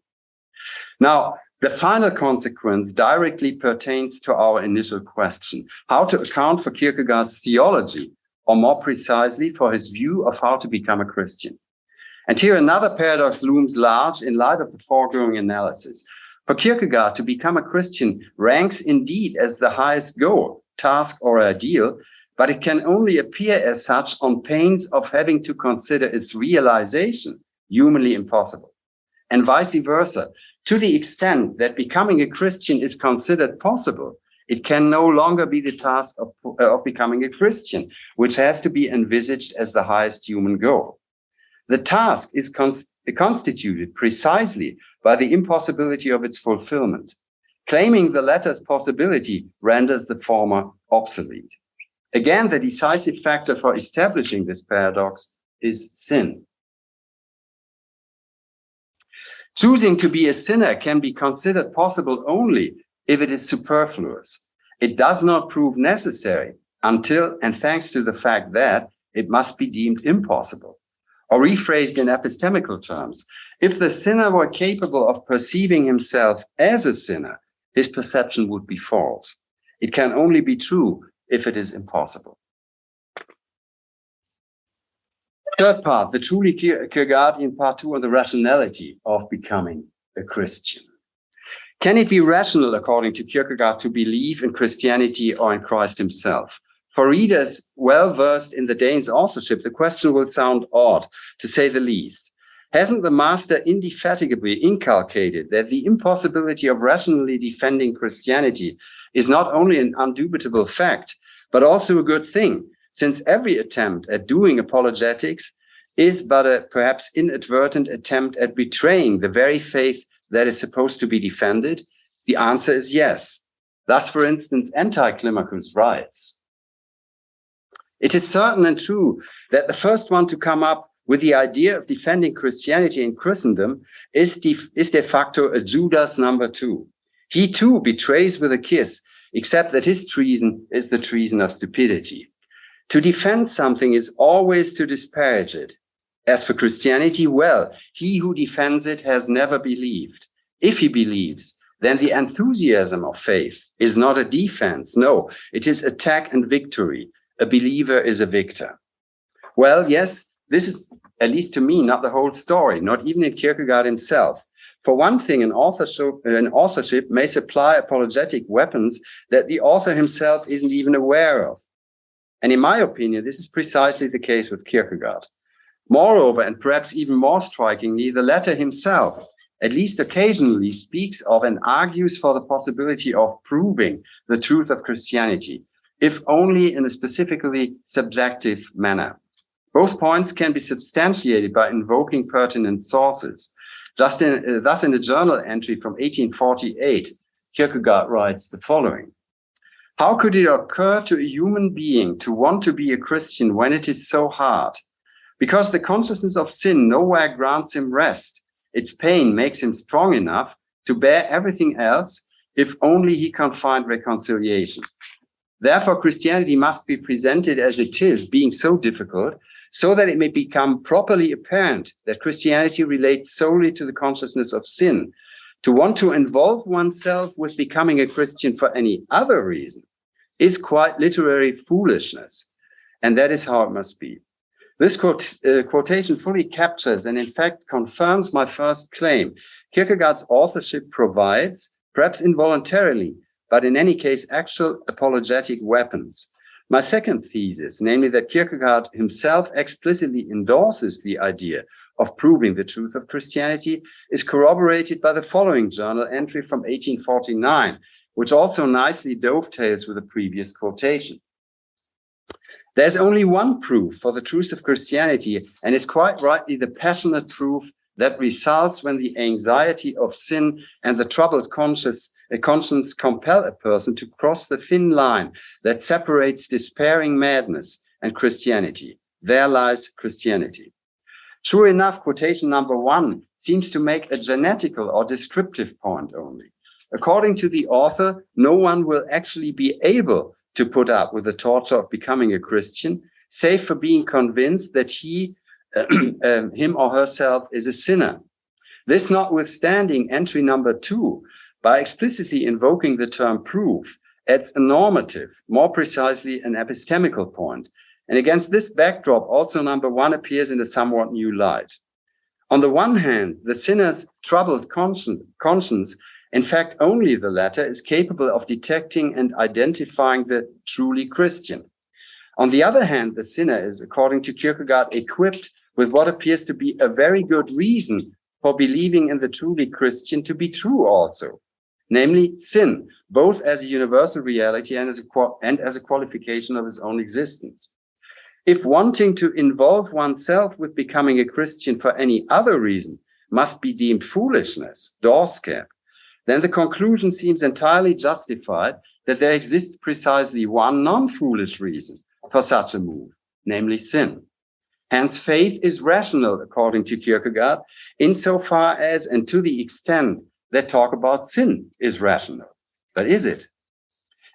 Now, the final consequence directly pertains to our initial question, how to account for Kierkegaard's theology, or more precisely, for his view of how to become a Christian. And here another paradox looms large in light of the foregoing analysis. For Kierkegaard, to become a Christian ranks indeed as the highest goal, task, or ideal, but it can only appear as such on pains of having to consider its realization humanly impossible. And vice versa, to the extent that becoming a Christian is considered possible, it can no longer be the task of, uh, of becoming a Christian, which has to be envisaged as the highest human goal. The task is constituted precisely by the impossibility of its fulfillment. Claiming the latter's possibility renders the former obsolete. Again, the decisive factor for establishing this paradox is sin. Choosing to be a sinner can be considered possible only if it is superfluous. It does not prove necessary until and thanks to the fact that it must be deemed impossible. Or rephrased in epistemical terms, if the sinner were capable of perceiving himself as a sinner, his perception would be false. It can only be true if it is impossible. Third part, the truly Kierkegaardian part two on the rationality of becoming a Christian. Can it be rational, according to Kierkegaard, to believe in Christianity or in Christ himself? For readers well versed in the Dane's authorship, the question will sound odd, to say the least. Hasn't the master indefatigably inculcated that the impossibility of rationally defending Christianity is not only an undubitable fact, but also a good thing, since every attempt at doing apologetics is but a perhaps inadvertent attempt at betraying the very faith that is supposed to be defended? The answer is yes. Thus, for instance, Anti-Climacus writes, It is certain and true that the first one to come up with the idea of defending Christianity in Christendom is de, is de facto a Judas number two. He too betrays with a kiss, except that his treason is the treason of stupidity. To defend something is always to disparage it. As for Christianity, well, he who defends it has never believed. If he believes, then the enthusiasm of faith is not a defense. No, it is attack and victory. A believer is a victor. Well, yes, this is, at least to me, not the whole story, not even in Kierkegaard himself. For one thing, an authorship, an authorship may supply apologetic weapons that the author himself isn't even aware of. And in my opinion, this is precisely the case with Kierkegaard. Moreover, and perhaps even more strikingly, the latter himself, at least occasionally, speaks of and argues for the possibility of proving the truth of Christianity, if only in a specifically subjective manner. Both points can be substantiated by invoking pertinent sources. Just in, uh, thus, in a journal entry from 1848, Kierkegaard writes the following. How could it occur to a human being to want to be a Christian when it is so hard? Because the consciousness of sin nowhere grants him rest. Its pain makes him strong enough to bear everything else if only he can find reconciliation. Therefore, Christianity must be presented as it is, being so difficult, so that it may become properly apparent that Christianity relates solely to the consciousness of sin. To want to involve oneself with becoming a Christian for any other reason is quite literary foolishness. And that is how it must be. This quote, uh, quotation fully captures and in fact confirms my first claim. Kierkegaard's authorship provides, perhaps involuntarily, but in any case, actual apologetic weapons my second thesis, namely that Kierkegaard himself explicitly endorses the idea of proving the truth of Christianity, is corroborated by the following journal entry from 1849, which also nicely dovetails with the previous quotation. There's only one proof for the truth of Christianity, and it's quite rightly the passionate proof that results when the anxiety of sin and the troubled conscience, a conscience compel a person to cross the thin line that separates despairing madness and Christianity. There lies Christianity. True enough, quotation number one seems to make a genetical or descriptive point only. According to the author, no one will actually be able to put up with the torture of becoming a Christian, save for being convinced that he, *clears throat* uh, him or herself is a sinner. This notwithstanding, entry number two, by explicitly invoking the term proof, adds a normative, more precisely an epistemical point. And against this backdrop, also number one appears in a somewhat new light. On the one hand, the sinner's troubled conscience, conscience in fact, only the latter is capable of detecting and identifying the truly Christian. On the other hand, the sinner is, according to Kierkegaard, equipped with what appears to be a very good reason for believing in the truly Christian to be true also, namely sin, both as a universal reality and as a, and as a qualification of his own existence. If wanting to involve oneself with becoming a Christian for any other reason must be deemed foolishness, Daarskab, then the conclusion seems entirely justified that there exists precisely one non-foolish reason for such a move, namely sin. Hence, faith is rational, according to Kierkegaard, insofar as and to the extent that talk about sin is rational. But is it?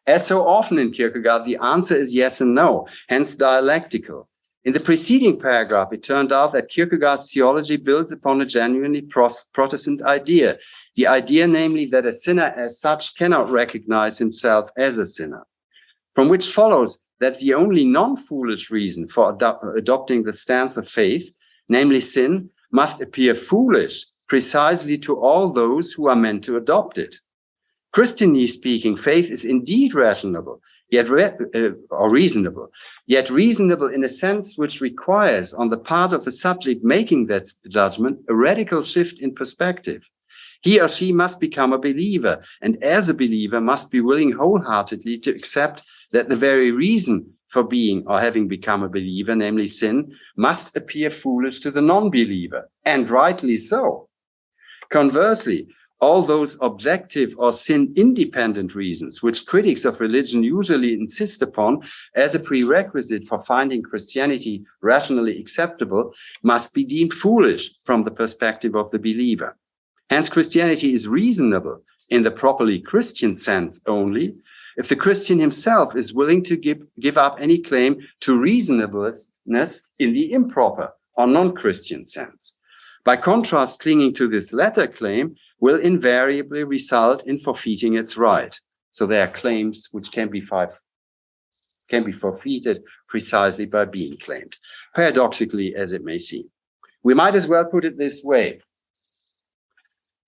As so often in Kierkegaard, the answer is yes and no, hence dialectical. In the preceding paragraph, it turned out that Kierkegaard's theology builds upon a genuinely Protestant idea the idea, namely, that a sinner as such cannot recognize himself as a sinner, from which follows that the only non-foolish reason for adopting the stance of faith, namely sin, must appear foolish precisely to all those who are meant to adopt it. Christianly speaking, faith is indeed rational, yet re uh, or reasonable, yet reasonable in a sense which requires on the part of the subject making that judgment a radical shift in perspective. He or she must become a believer, and as a believer must be willing wholeheartedly to accept that the very reason for being or having become a believer, namely sin, must appear foolish to the non-believer, and rightly so. Conversely, all those objective or sin independent reasons, which critics of religion usually insist upon as a prerequisite for finding Christianity rationally acceptable, must be deemed foolish from the perspective of the believer. Hence, Christianity is reasonable in the properly Christian sense only if the Christian himself is willing to give, give up any claim to reasonableness in the improper or non-Christian sense. By contrast, clinging to this latter claim will invariably result in forfeiting its right. So there are claims which can be, five, can be forfeited precisely by being claimed, paradoxically as it may seem. We might as well put it this way.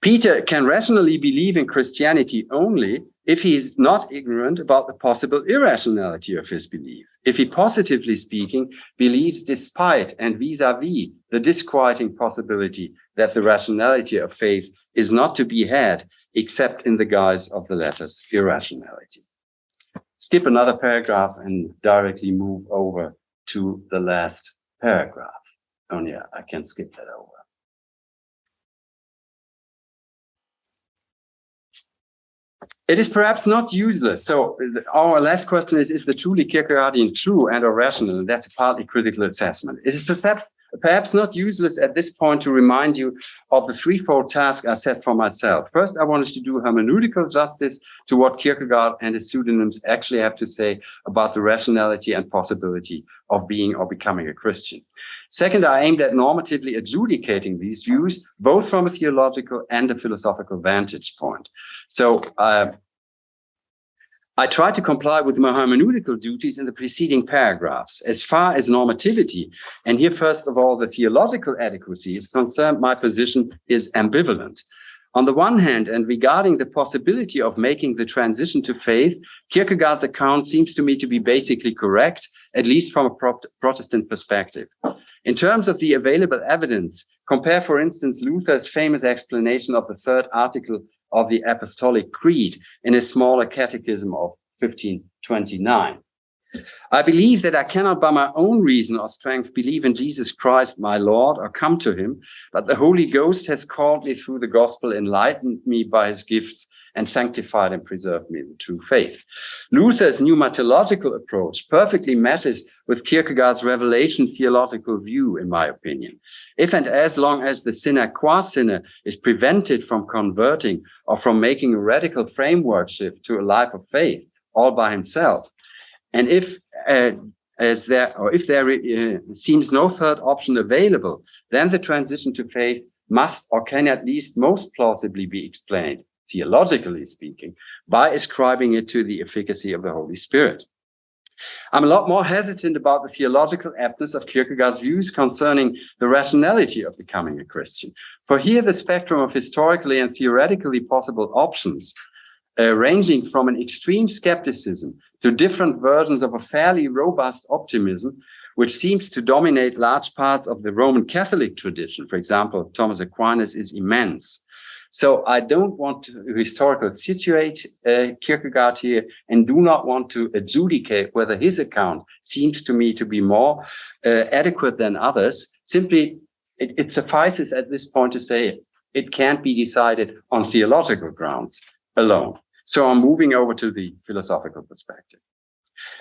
Peter can rationally believe in Christianity only if he is not ignorant about the possible irrationality of his belief. If he, positively speaking, believes despite and vis-a-vis -vis the disquieting possibility that the rationality of faith is not to be had except in the guise of the latter's irrationality. Skip another paragraph and directly move over to the last paragraph. Oh yeah, I can skip that over. It is perhaps not useless. So uh, our last question is, is the truly Kierkegaardian true and or rational? And that's a partly critical assessment. It is perhaps not useless at this point to remind you of the threefold task I set for myself. First, I wanted to do hermeneutical justice to what Kierkegaard and his pseudonyms actually have to say about the rationality and possibility of being or becoming a Christian. Second, I aimed at normatively adjudicating these views, both from a theological and a philosophical vantage point. So uh, I tried to comply with my hermeneutical duties in the preceding paragraphs. As far as normativity, and here first of all, the theological adequacy is concerned, my position is ambivalent. On the one hand, and regarding the possibility of making the transition to faith, Kierkegaard's account seems to me to be basically correct, at least from a Protestant perspective. In terms of the available evidence, compare, for instance, Luther's famous explanation of the third article of the Apostolic Creed in his smaller catechism of 1529. I believe that I cannot by my own reason or strength believe in Jesus Christ, my Lord, or come to him, but the Holy Ghost has called me through the gospel, enlightened me by his gifts, and sanctified and preserved me in true faith. Luther's pneumatological approach perfectly matches with Kierkegaard's revelation theological view, in my opinion. If and as long as the sinner qua sinner is prevented from converting or from making a radical framework shift to a life of faith all by himself, and if uh, as there or if there uh, seems no third option available, then the transition to faith must or can at least most plausibly be explained, theologically speaking, by ascribing it to the efficacy of the Holy Spirit. I'm a lot more hesitant about the theological aptness of Kierkegaard's views concerning the rationality of becoming a Christian. For here, the spectrum of historically and theoretically possible options, uh, ranging from an extreme skepticism to different versions of a fairly robust optimism, which seems to dominate large parts of the Roman Catholic tradition. For example, Thomas Aquinas is immense. So I don't want to historical situate uh, Kierkegaard here and do not want to adjudicate whether his account seems to me to be more uh, adequate than others. Simply, it, it suffices at this point to say it can't be decided on theological grounds alone. So I'm moving over to the philosophical perspective.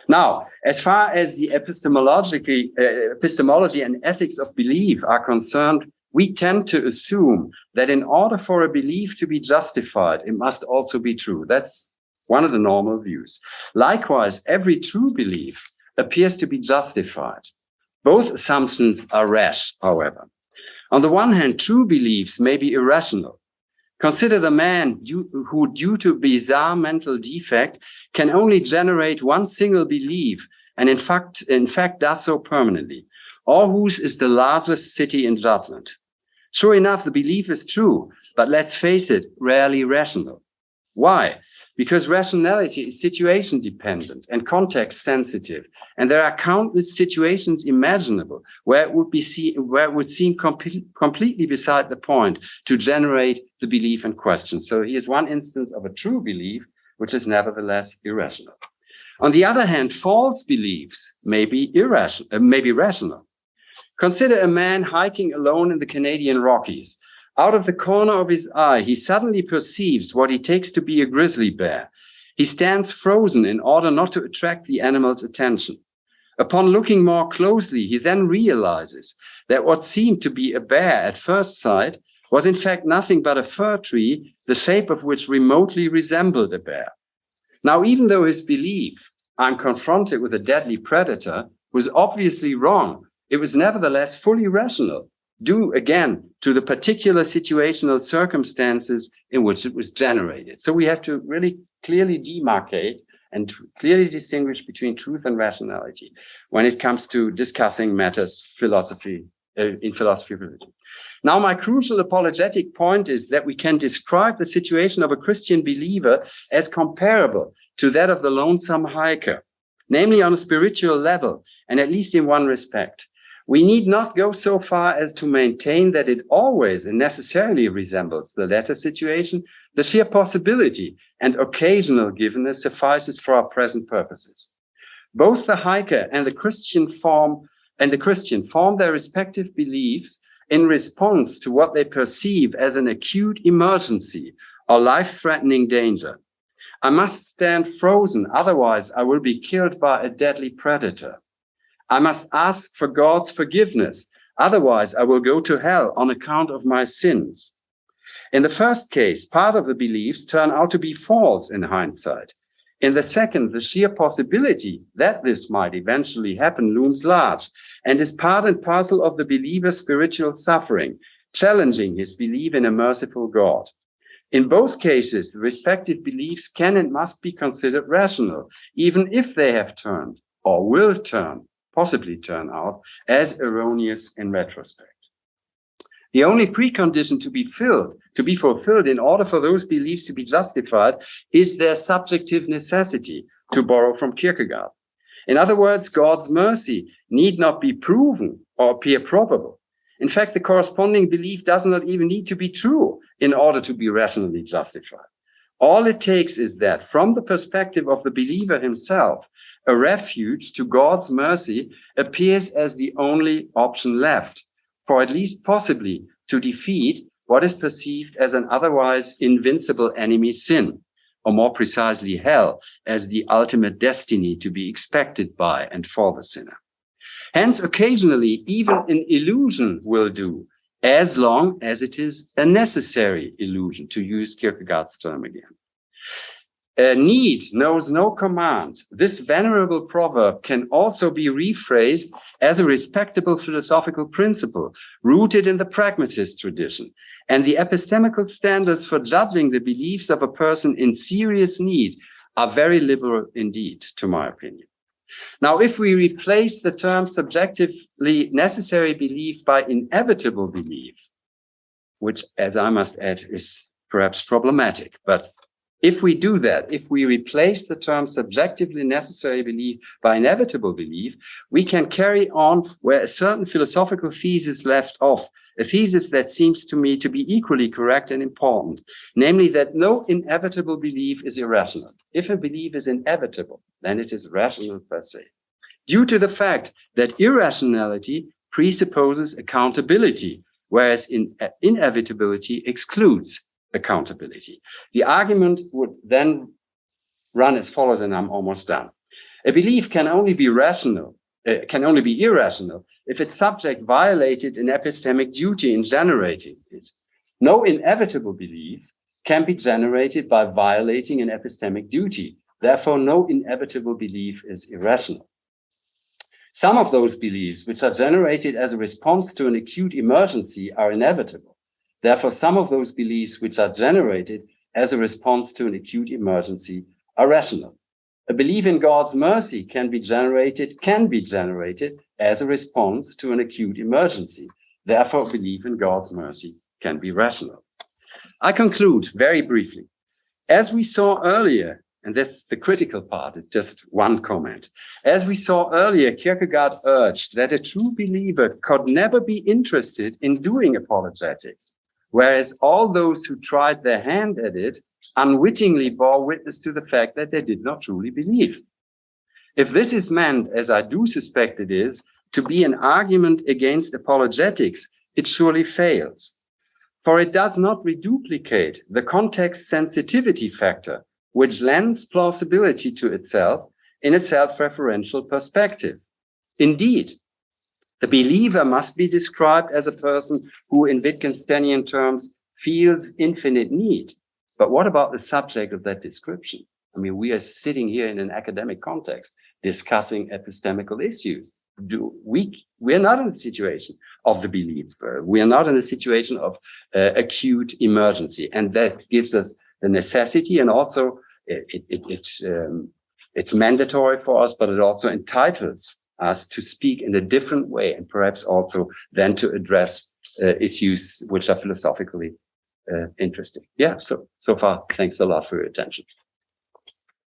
Now, as far as the epistemologically, uh, epistemology and ethics of belief are concerned, we tend to assume that in order for a belief to be justified, it must also be true. That's one of the normal views. Likewise, every true belief appears to be justified. Both assumptions are rash, however. On the one hand, true beliefs may be irrational, Consider the man who, due to bizarre mental defect, can only generate one single belief, and in fact, in fact does so permanently. Aarhus is the largest city in Jutland. Sure enough, the belief is true, but let's face it, rarely rational. Why? Because rationality is situation dependent and context sensitive. And there are countless situations imaginable where it would be where it would seem com completely beside the point to generate the belief in question. So here's one instance of a true belief, which is nevertheless irrational. On the other hand, false beliefs may be irrational, uh, may be rational. Consider a man hiking alone in the Canadian Rockies out of the corner of his eye, he suddenly perceives what he takes to be a grizzly bear. He stands frozen in order not to attract the animal's attention. Upon looking more closely, he then realizes that what seemed to be a bear at first sight was in fact nothing but a fir tree, the shape of which remotely resembled a bear. Now, even though his belief, I'm confronted with a deadly predator, was obviously wrong, it was nevertheless fully rational due again to the particular situational circumstances in which it was generated. So we have to really clearly demarcate and clearly distinguish between truth and rationality when it comes to discussing matters philosophy uh, in philosophy of religion. Now, my crucial apologetic point is that we can describe the situation of a Christian believer as comparable to that of the lonesome hiker, namely on a spiritual level, and at least in one respect. We need not go so far as to maintain that it always and necessarily resembles the latter situation. The sheer possibility and occasional givenness suffices for our present purposes. Both the hiker and the Christian form and the Christian form their respective beliefs in response to what they perceive as an acute emergency or life-threatening danger. I must stand frozen, otherwise I will be killed by a deadly predator. I must ask for God's forgiveness. Otherwise, I will go to hell on account of my sins. In the first case, part of the beliefs turn out to be false in hindsight. In the second, the sheer possibility that this might eventually happen looms large and is part and parcel of the believer's spiritual suffering, challenging his belief in a merciful God. In both cases, the respective beliefs can and must be considered rational, even if they have turned or will turn possibly turn out as erroneous in retrospect. The only precondition to be filled, to be fulfilled in order for those beliefs to be justified is their subjective necessity, to borrow from Kierkegaard. In other words, God's mercy need not be proven or appear probable. In fact, the corresponding belief does not even need to be true in order to be rationally justified. All it takes is that from the perspective of the believer himself, a refuge to God's mercy appears as the only option left, for at least possibly to defeat what is perceived as an otherwise invincible enemy sin, or more precisely hell, as the ultimate destiny to be expected by and for the sinner. Hence, occasionally, even an illusion will do, as long as it is a necessary illusion, to use Kierkegaard's term again. A need knows no command. This venerable proverb can also be rephrased as a respectable philosophical principle rooted in the pragmatist tradition. And the epistemical standards for judging the beliefs of a person in serious need are very liberal indeed, to my opinion. Now, if we replace the term subjectively necessary belief by inevitable belief, which, as I must add, is perhaps problematic, but if we do that, if we replace the term subjectively necessary belief by inevitable belief, we can carry on where a certain philosophical thesis left off, a thesis that seems to me to be equally correct and important, namely that no inevitable belief is irrational. If a belief is inevitable, then it is rational per se. Due to the fact that irrationality presupposes accountability, whereas in, uh, inevitability excludes accountability. The argument would then run as follows, and I'm almost done. A belief can only be rational, uh, can only be irrational if its subject violated an epistemic duty in generating it. No inevitable belief can be generated by violating an epistemic duty. Therefore, no inevitable belief is irrational. Some of those beliefs, which are generated as a response to an acute emergency, are inevitable. Therefore, some of those beliefs which are generated as a response to an acute emergency are rational. A belief in God's mercy can be generated, can be generated as a response to an acute emergency. Therefore, belief in God's mercy can be rational. I conclude very briefly. As we saw earlier, and that's the critical part, it's just one comment. As we saw earlier, Kierkegaard urged that a true believer could never be interested in doing apologetics whereas all those who tried their hand at it unwittingly bore witness to the fact that they did not truly believe. If this is meant, as I do suspect it is, to be an argument against apologetics, it surely fails. For it does not reduplicate the context sensitivity factor, which lends plausibility to itself in a self-referential perspective. Indeed, the believer must be described as a person who, in Wittgensteinian terms, feels infinite need. But what about the subject of that description? I mean, we are sitting here in an academic context discussing epistemical issues. Do we, we're not in a situation of the believer. We are not in a situation of uh, acute emergency. And that gives us the necessity and also it, it, it, um, it's mandatory for us, but it also entitles us to speak in a different way and perhaps also then to address uh, issues which are philosophically uh, interesting. Yeah, so, so far, thanks a lot for your attention.